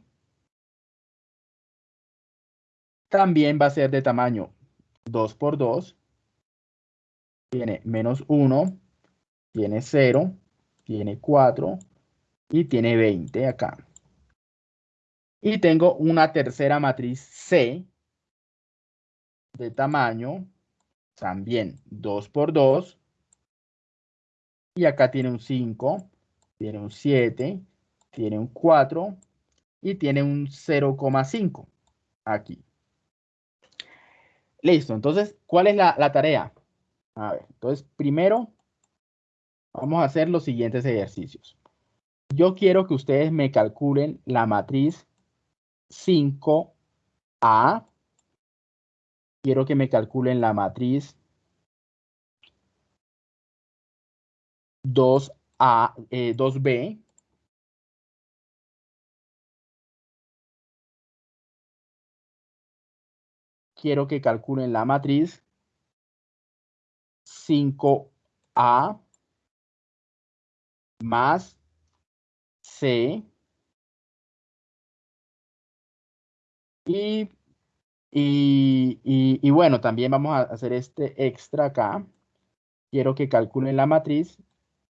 también va a ser de tamaño 2 por 2. Tiene menos 1, tiene 0, tiene 4 y tiene 20 acá. Y tengo una tercera matriz C de tamaño también 2 por 2. Y acá tiene un 5, tiene un 7, tiene un 4 y tiene un 0,5 aquí. Listo, entonces, ¿cuál es la, la tarea? A ver, entonces, primero vamos a hacer los siguientes ejercicios. Yo quiero que ustedes me calculen la matriz 5A. Quiero que me calculen la matriz 2A, 2B. Eh, quiero que calculen la matriz 5A más C y, y, y, bueno, también vamos a hacer este extra acá. Quiero que calculen la matriz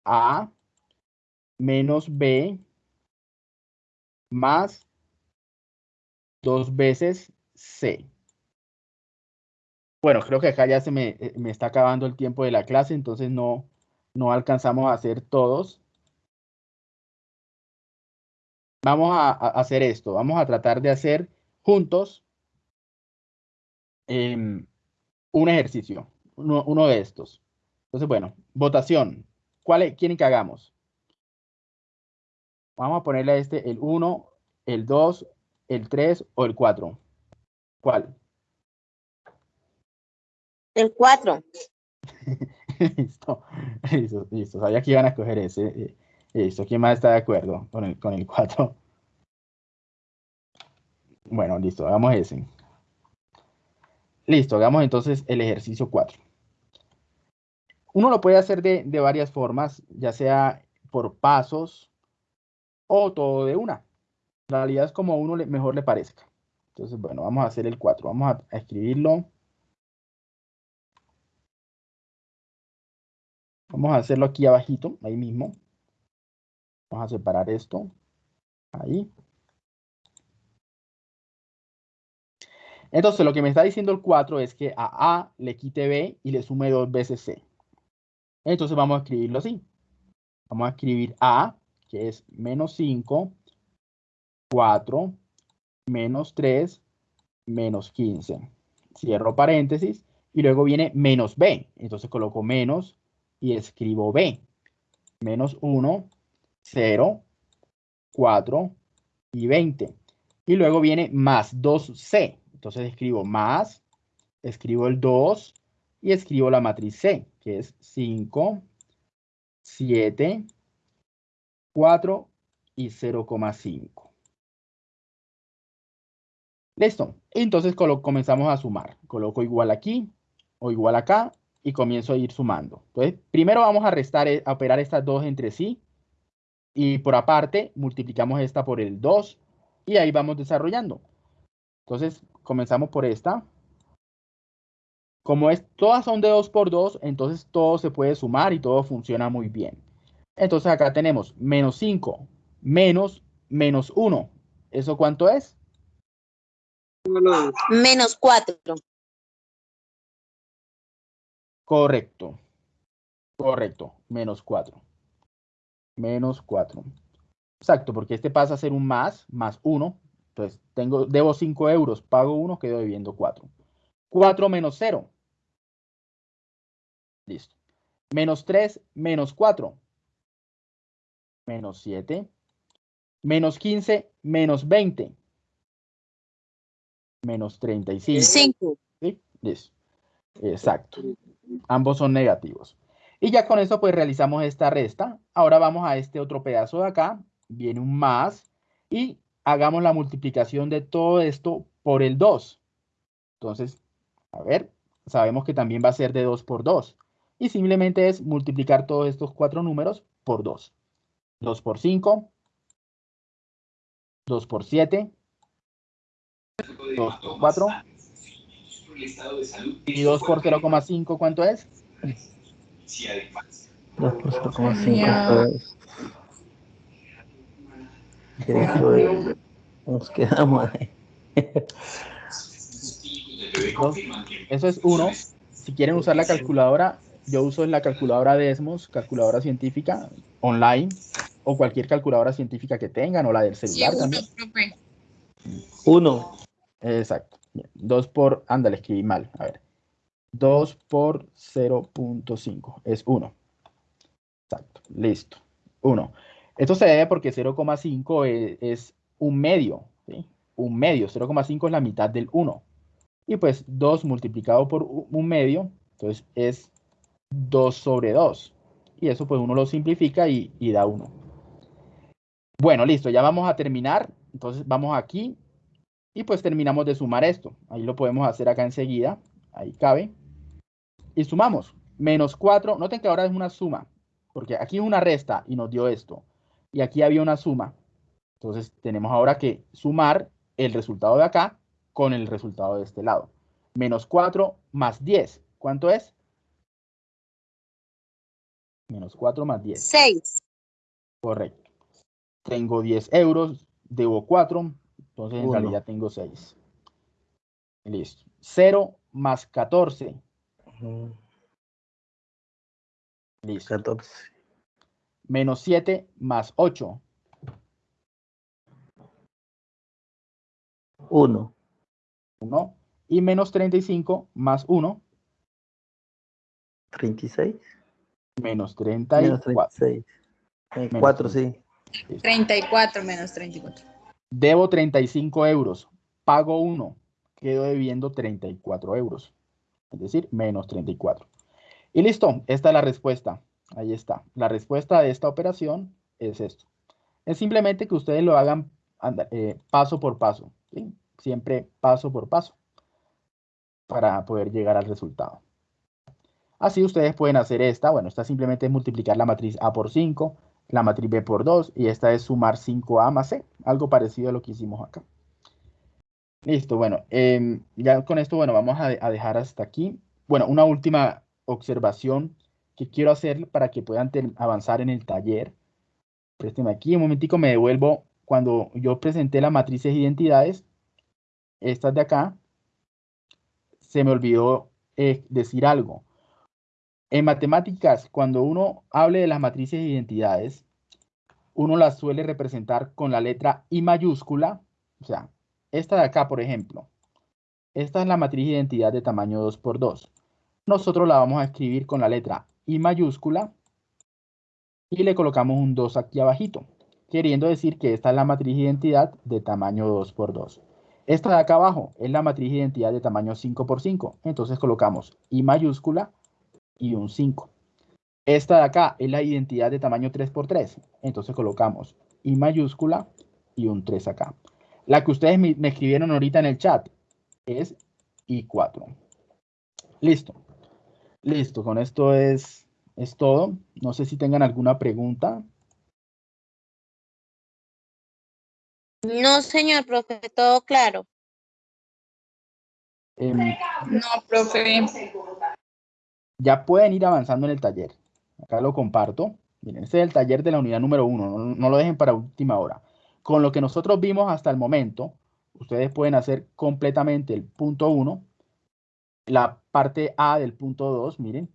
A menos B más dos veces C. Bueno, creo que acá ya se me, eh, me, está acabando el tiempo de la clase, entonces no, no alcanzamos a hacer todos. Vamos a, hacer esto, vamos a tratar de hacer juntos em, un ejercicio, uno, de estos. Entonces, bueno, votación. ¿Cuál quieren que hagamos? Vamos a ponerle a este el 1, el 2, el 3 o el 4. ¿Cuál? El 4. listo, listo, listo. Sabía que iban a escoger ese. Listo, ¿quién más está de acuerdo con el, con el 4? Bueno, listo, hagamos ese. Listo, hagamos entonces el ejercicio 4. Uno lo puede hacer de, de varias formas, ya sea por pasos o todo de una. En realidad es como a uno le, mejor le parezca. Entonces, bueno, vamos a hacer el 4. Vamos a escribirlo. Vamos a hacerlo aquí abajito, ahí mismo. Vamos a separar esto. Ahí. Entonces, lo que me está diciendo el 4 es que a A le quite B y le sume dos veces C. Entonces, vamos a escribirlo así. Vamos a escribir A, que es menos 5, 4, menos 3, menos 15. Cierro paréntesis y luego viene menos B. Entonces, coloco menos y escribo B. Menos 1, 0, 4 y 20. Y luego viene más 2C. Entonces escribo más, escribo el 2 y escribo la matriz C, que es 5, 7, 4 y 0,5. Listo. Entonces comenzamos a sumar. Coloco igual aquí o igual acá y comienzo a ir sumando. Entonces, primero vamos a restar, eh, a operar estas dos entre sí. Y por aparte, multiplicamos esta por el 2 y ahí vamos desarrollando. Entonces, comenzamos por esta. Como es, todas son de 2 por 2, entonces todo se puede sumar y todo funciona muy bien. Entonces acá tenemos menos 5 menos menos 1. ¿Eso cuánto es? Menos 4. Correcto. Correcto. Menos 4. Menos 4. Exacto, porque este pasa a ser un más, más 1. Entonces, tengo, debo 5 euros, pago 1, quedo debiendo 4. 4 menos 0. Listo. Menos 3, menos 4. Menos 7. Menos 15, menos 20. Menos 35. 5. ¿Sí? Listo. Exacto. Ambos son negativos. Y ya con eso pues realizamos esta resta. Ahora vamos a este otro pedazo de acá. Viene un más. Y hagamos la multiplicación de todo esto por el 2. Entonces, a ver, sabemos que también va a ser de 2 por 2. Y simplemente es multiplicar todos estos cuatro números por 2. 2 por 5. 2 por 7. 2 por 4 ¿Y 2 por 0,5 cuánto es? 2 por 0,5 es... Nos quedamos ahí. Eso es 1. Si quieren usar la calculadora, yo uso la calculadora Desmos, calculadora científica online, o cualquier calculadora científica que tengan, o la del Sí, celular uno, también. profe. Uno. Exacto. Bien, 2 por, ándale, escribí mal. A ver. 2 por 0.5 es 1. Exacto. Listo. 1. Esto se debe porque 0,5 es, es un medio. ¿sí? Un medio. 0,5 es la mitad del 1. Y pues 2 multiplicado por un medio, entonces es 2 sobre 2. Y eso pues uno lo simplifica y, y da 1. Bueno, listo. Ya vamos a terminar. Entonces vamos aquí y pues terminamos de sumar esto. Ahí lo podemos hacer acá enseguida. Ahí cabe. Y sumamos. Menos 4. Noten que ahora es una suma. Porque aquí es una resta y nos dio esto. Y aquí había una suma. Entonces tenemos ahora que sumar el resultado de acá con el resultado de este lado. Menos 4 más 10. ¿Cuánto es? Menos 4 más 10. 6. Correcto. Tengo 10 euros, debo 4, entonces en Uno. realidad tengo 6. Listo. 0 más 14. Listo. 14. Menos 7 más 8. Uno. 1. Y menos 35 más 1. 36. Menos Menos 34. 36. Eh, Menos cuatro, 30. sí. Listo. 34 menos 34. Debo 35 euros. Pago 1. Quedo debiendo 34 euros. Es decir, menos 34. Y listo. Esta es la respuesta. Ahí está. La respuesta de esta operación es esto. Es simplemente que ustedes lo hagan eh, paso por paso. Siempre paso por paso. Para poder llegar al resultado. Así ustedes pueden hacer esta. Bueno, esta simplemente es multiplicar la matriz A por 5, la matriz B por 2 y esta es sumar 5A más C. Algo parecido a lo que hicimos acá. Listo, bueno, em, ya con esto, bueno, vamos a, de- a dejar hasta aquí. Bueno, una última observación que quiero hacer para que puedan avanzar en el taller. Présteme aquí, un momentico, me devuelvo. Cuando yo presenté las matrices de identidades, estas de acá, se me olvidó eh, decir algo. En matemáticas, cuando uno hable de las matrices de identidades, uno las suele representar con la letra I mayúscula, o sea, esta de acá, por ejemplo. Esta es la matriz de identidad de tamaño 2x2. Nosotros la vamos a escribir con la letra I mayúscula y le colocamos un 2 aquí abajito, queriendo decir que esta es la matriz de identidad de tamaño 2x2. Esta de acá abajo es la matriz de identidad de tamaño 5x5. Entonces colocamos I mayúscula y un 5. Esta de acá es la identidad de tamaño 3x3. Entonces colocamos I mayúscula y un 3 acá. La que ustedes me, me escribieron ahorita en el chat es I4. Listo. Listo, con esto es, es todo. No sé si tengan alguna pregunta. No, señor profe, todo claro. Em, No, profe. ya pueden ir avanzando en el taller. Acá lo comparto. Miren, este es el taller de la unidad número uno. No, no lo dejen para última hora. Con lo que nosotros vimos hasta el momento, ustedes pueden hacer completamente el punto 1, la parte A del punto 2, miren,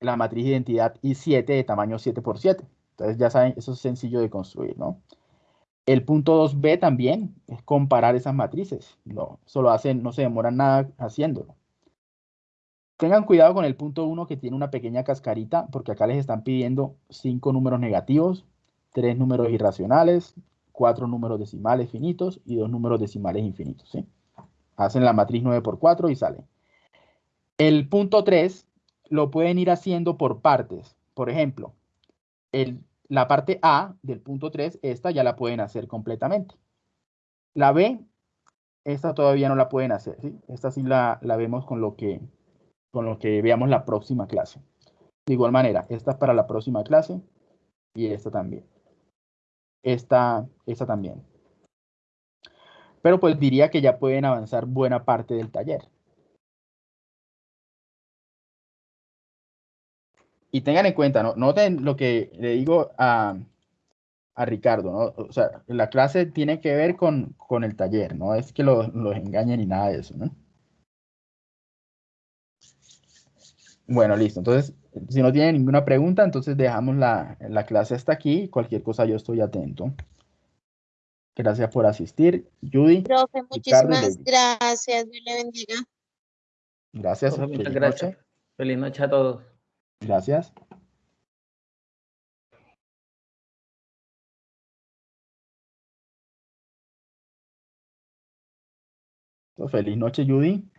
la matriz de identidad I7 de tamaño 7x7. Entonces ya saben, eso es sencillo de construir, ¿no? El punto 2b también es comparar esas matrices. No, solo hacen, no se demoran nada haciéndolo. Tengan cuidado con el punto 1 que tiene una pequeña cascarita, porque acá les están pidiendo 5 números negativos, 3 números irracionales, 4 números decimales finitos y 2 números decimales infinitos. ¿sí? Hacen la matriz 9 por 4 y sale. El punto 3 lo pueden ir haciendo por partes. Por ejemplo, el, la parte A del punto 3, esta ya la pueden hacer completamente. La B, esta todavía no la pueden hacer. Esta sí la, la vemos con lo que con lo que veamos la próxima clase. De igual manera, esta es para la próxima clase y esta también. Esta, esta también. Pero pues diría que ya pueden avanzar buena parte del taller. Y tengan en cuenta, ¿no? noten lo que le digo a, a Ricardo, ¿no? O sea, la clase tiene que ver con, con el taller, no es que los, los engañen ni nada de eso, ¿no? Bueno, listo. Entonces, si no tiene ninguna pregunta, entonces dejamos la, la clase hasta aquí. Cualquier cosa yo estoy atento. Gracias por asistir. Judy, Profe, muchísimas gracias. Dios le bendiga. gracias. Profe, muchas gracias. noche. Feliz noche a todos. Gracias. Feliz noche, Judy.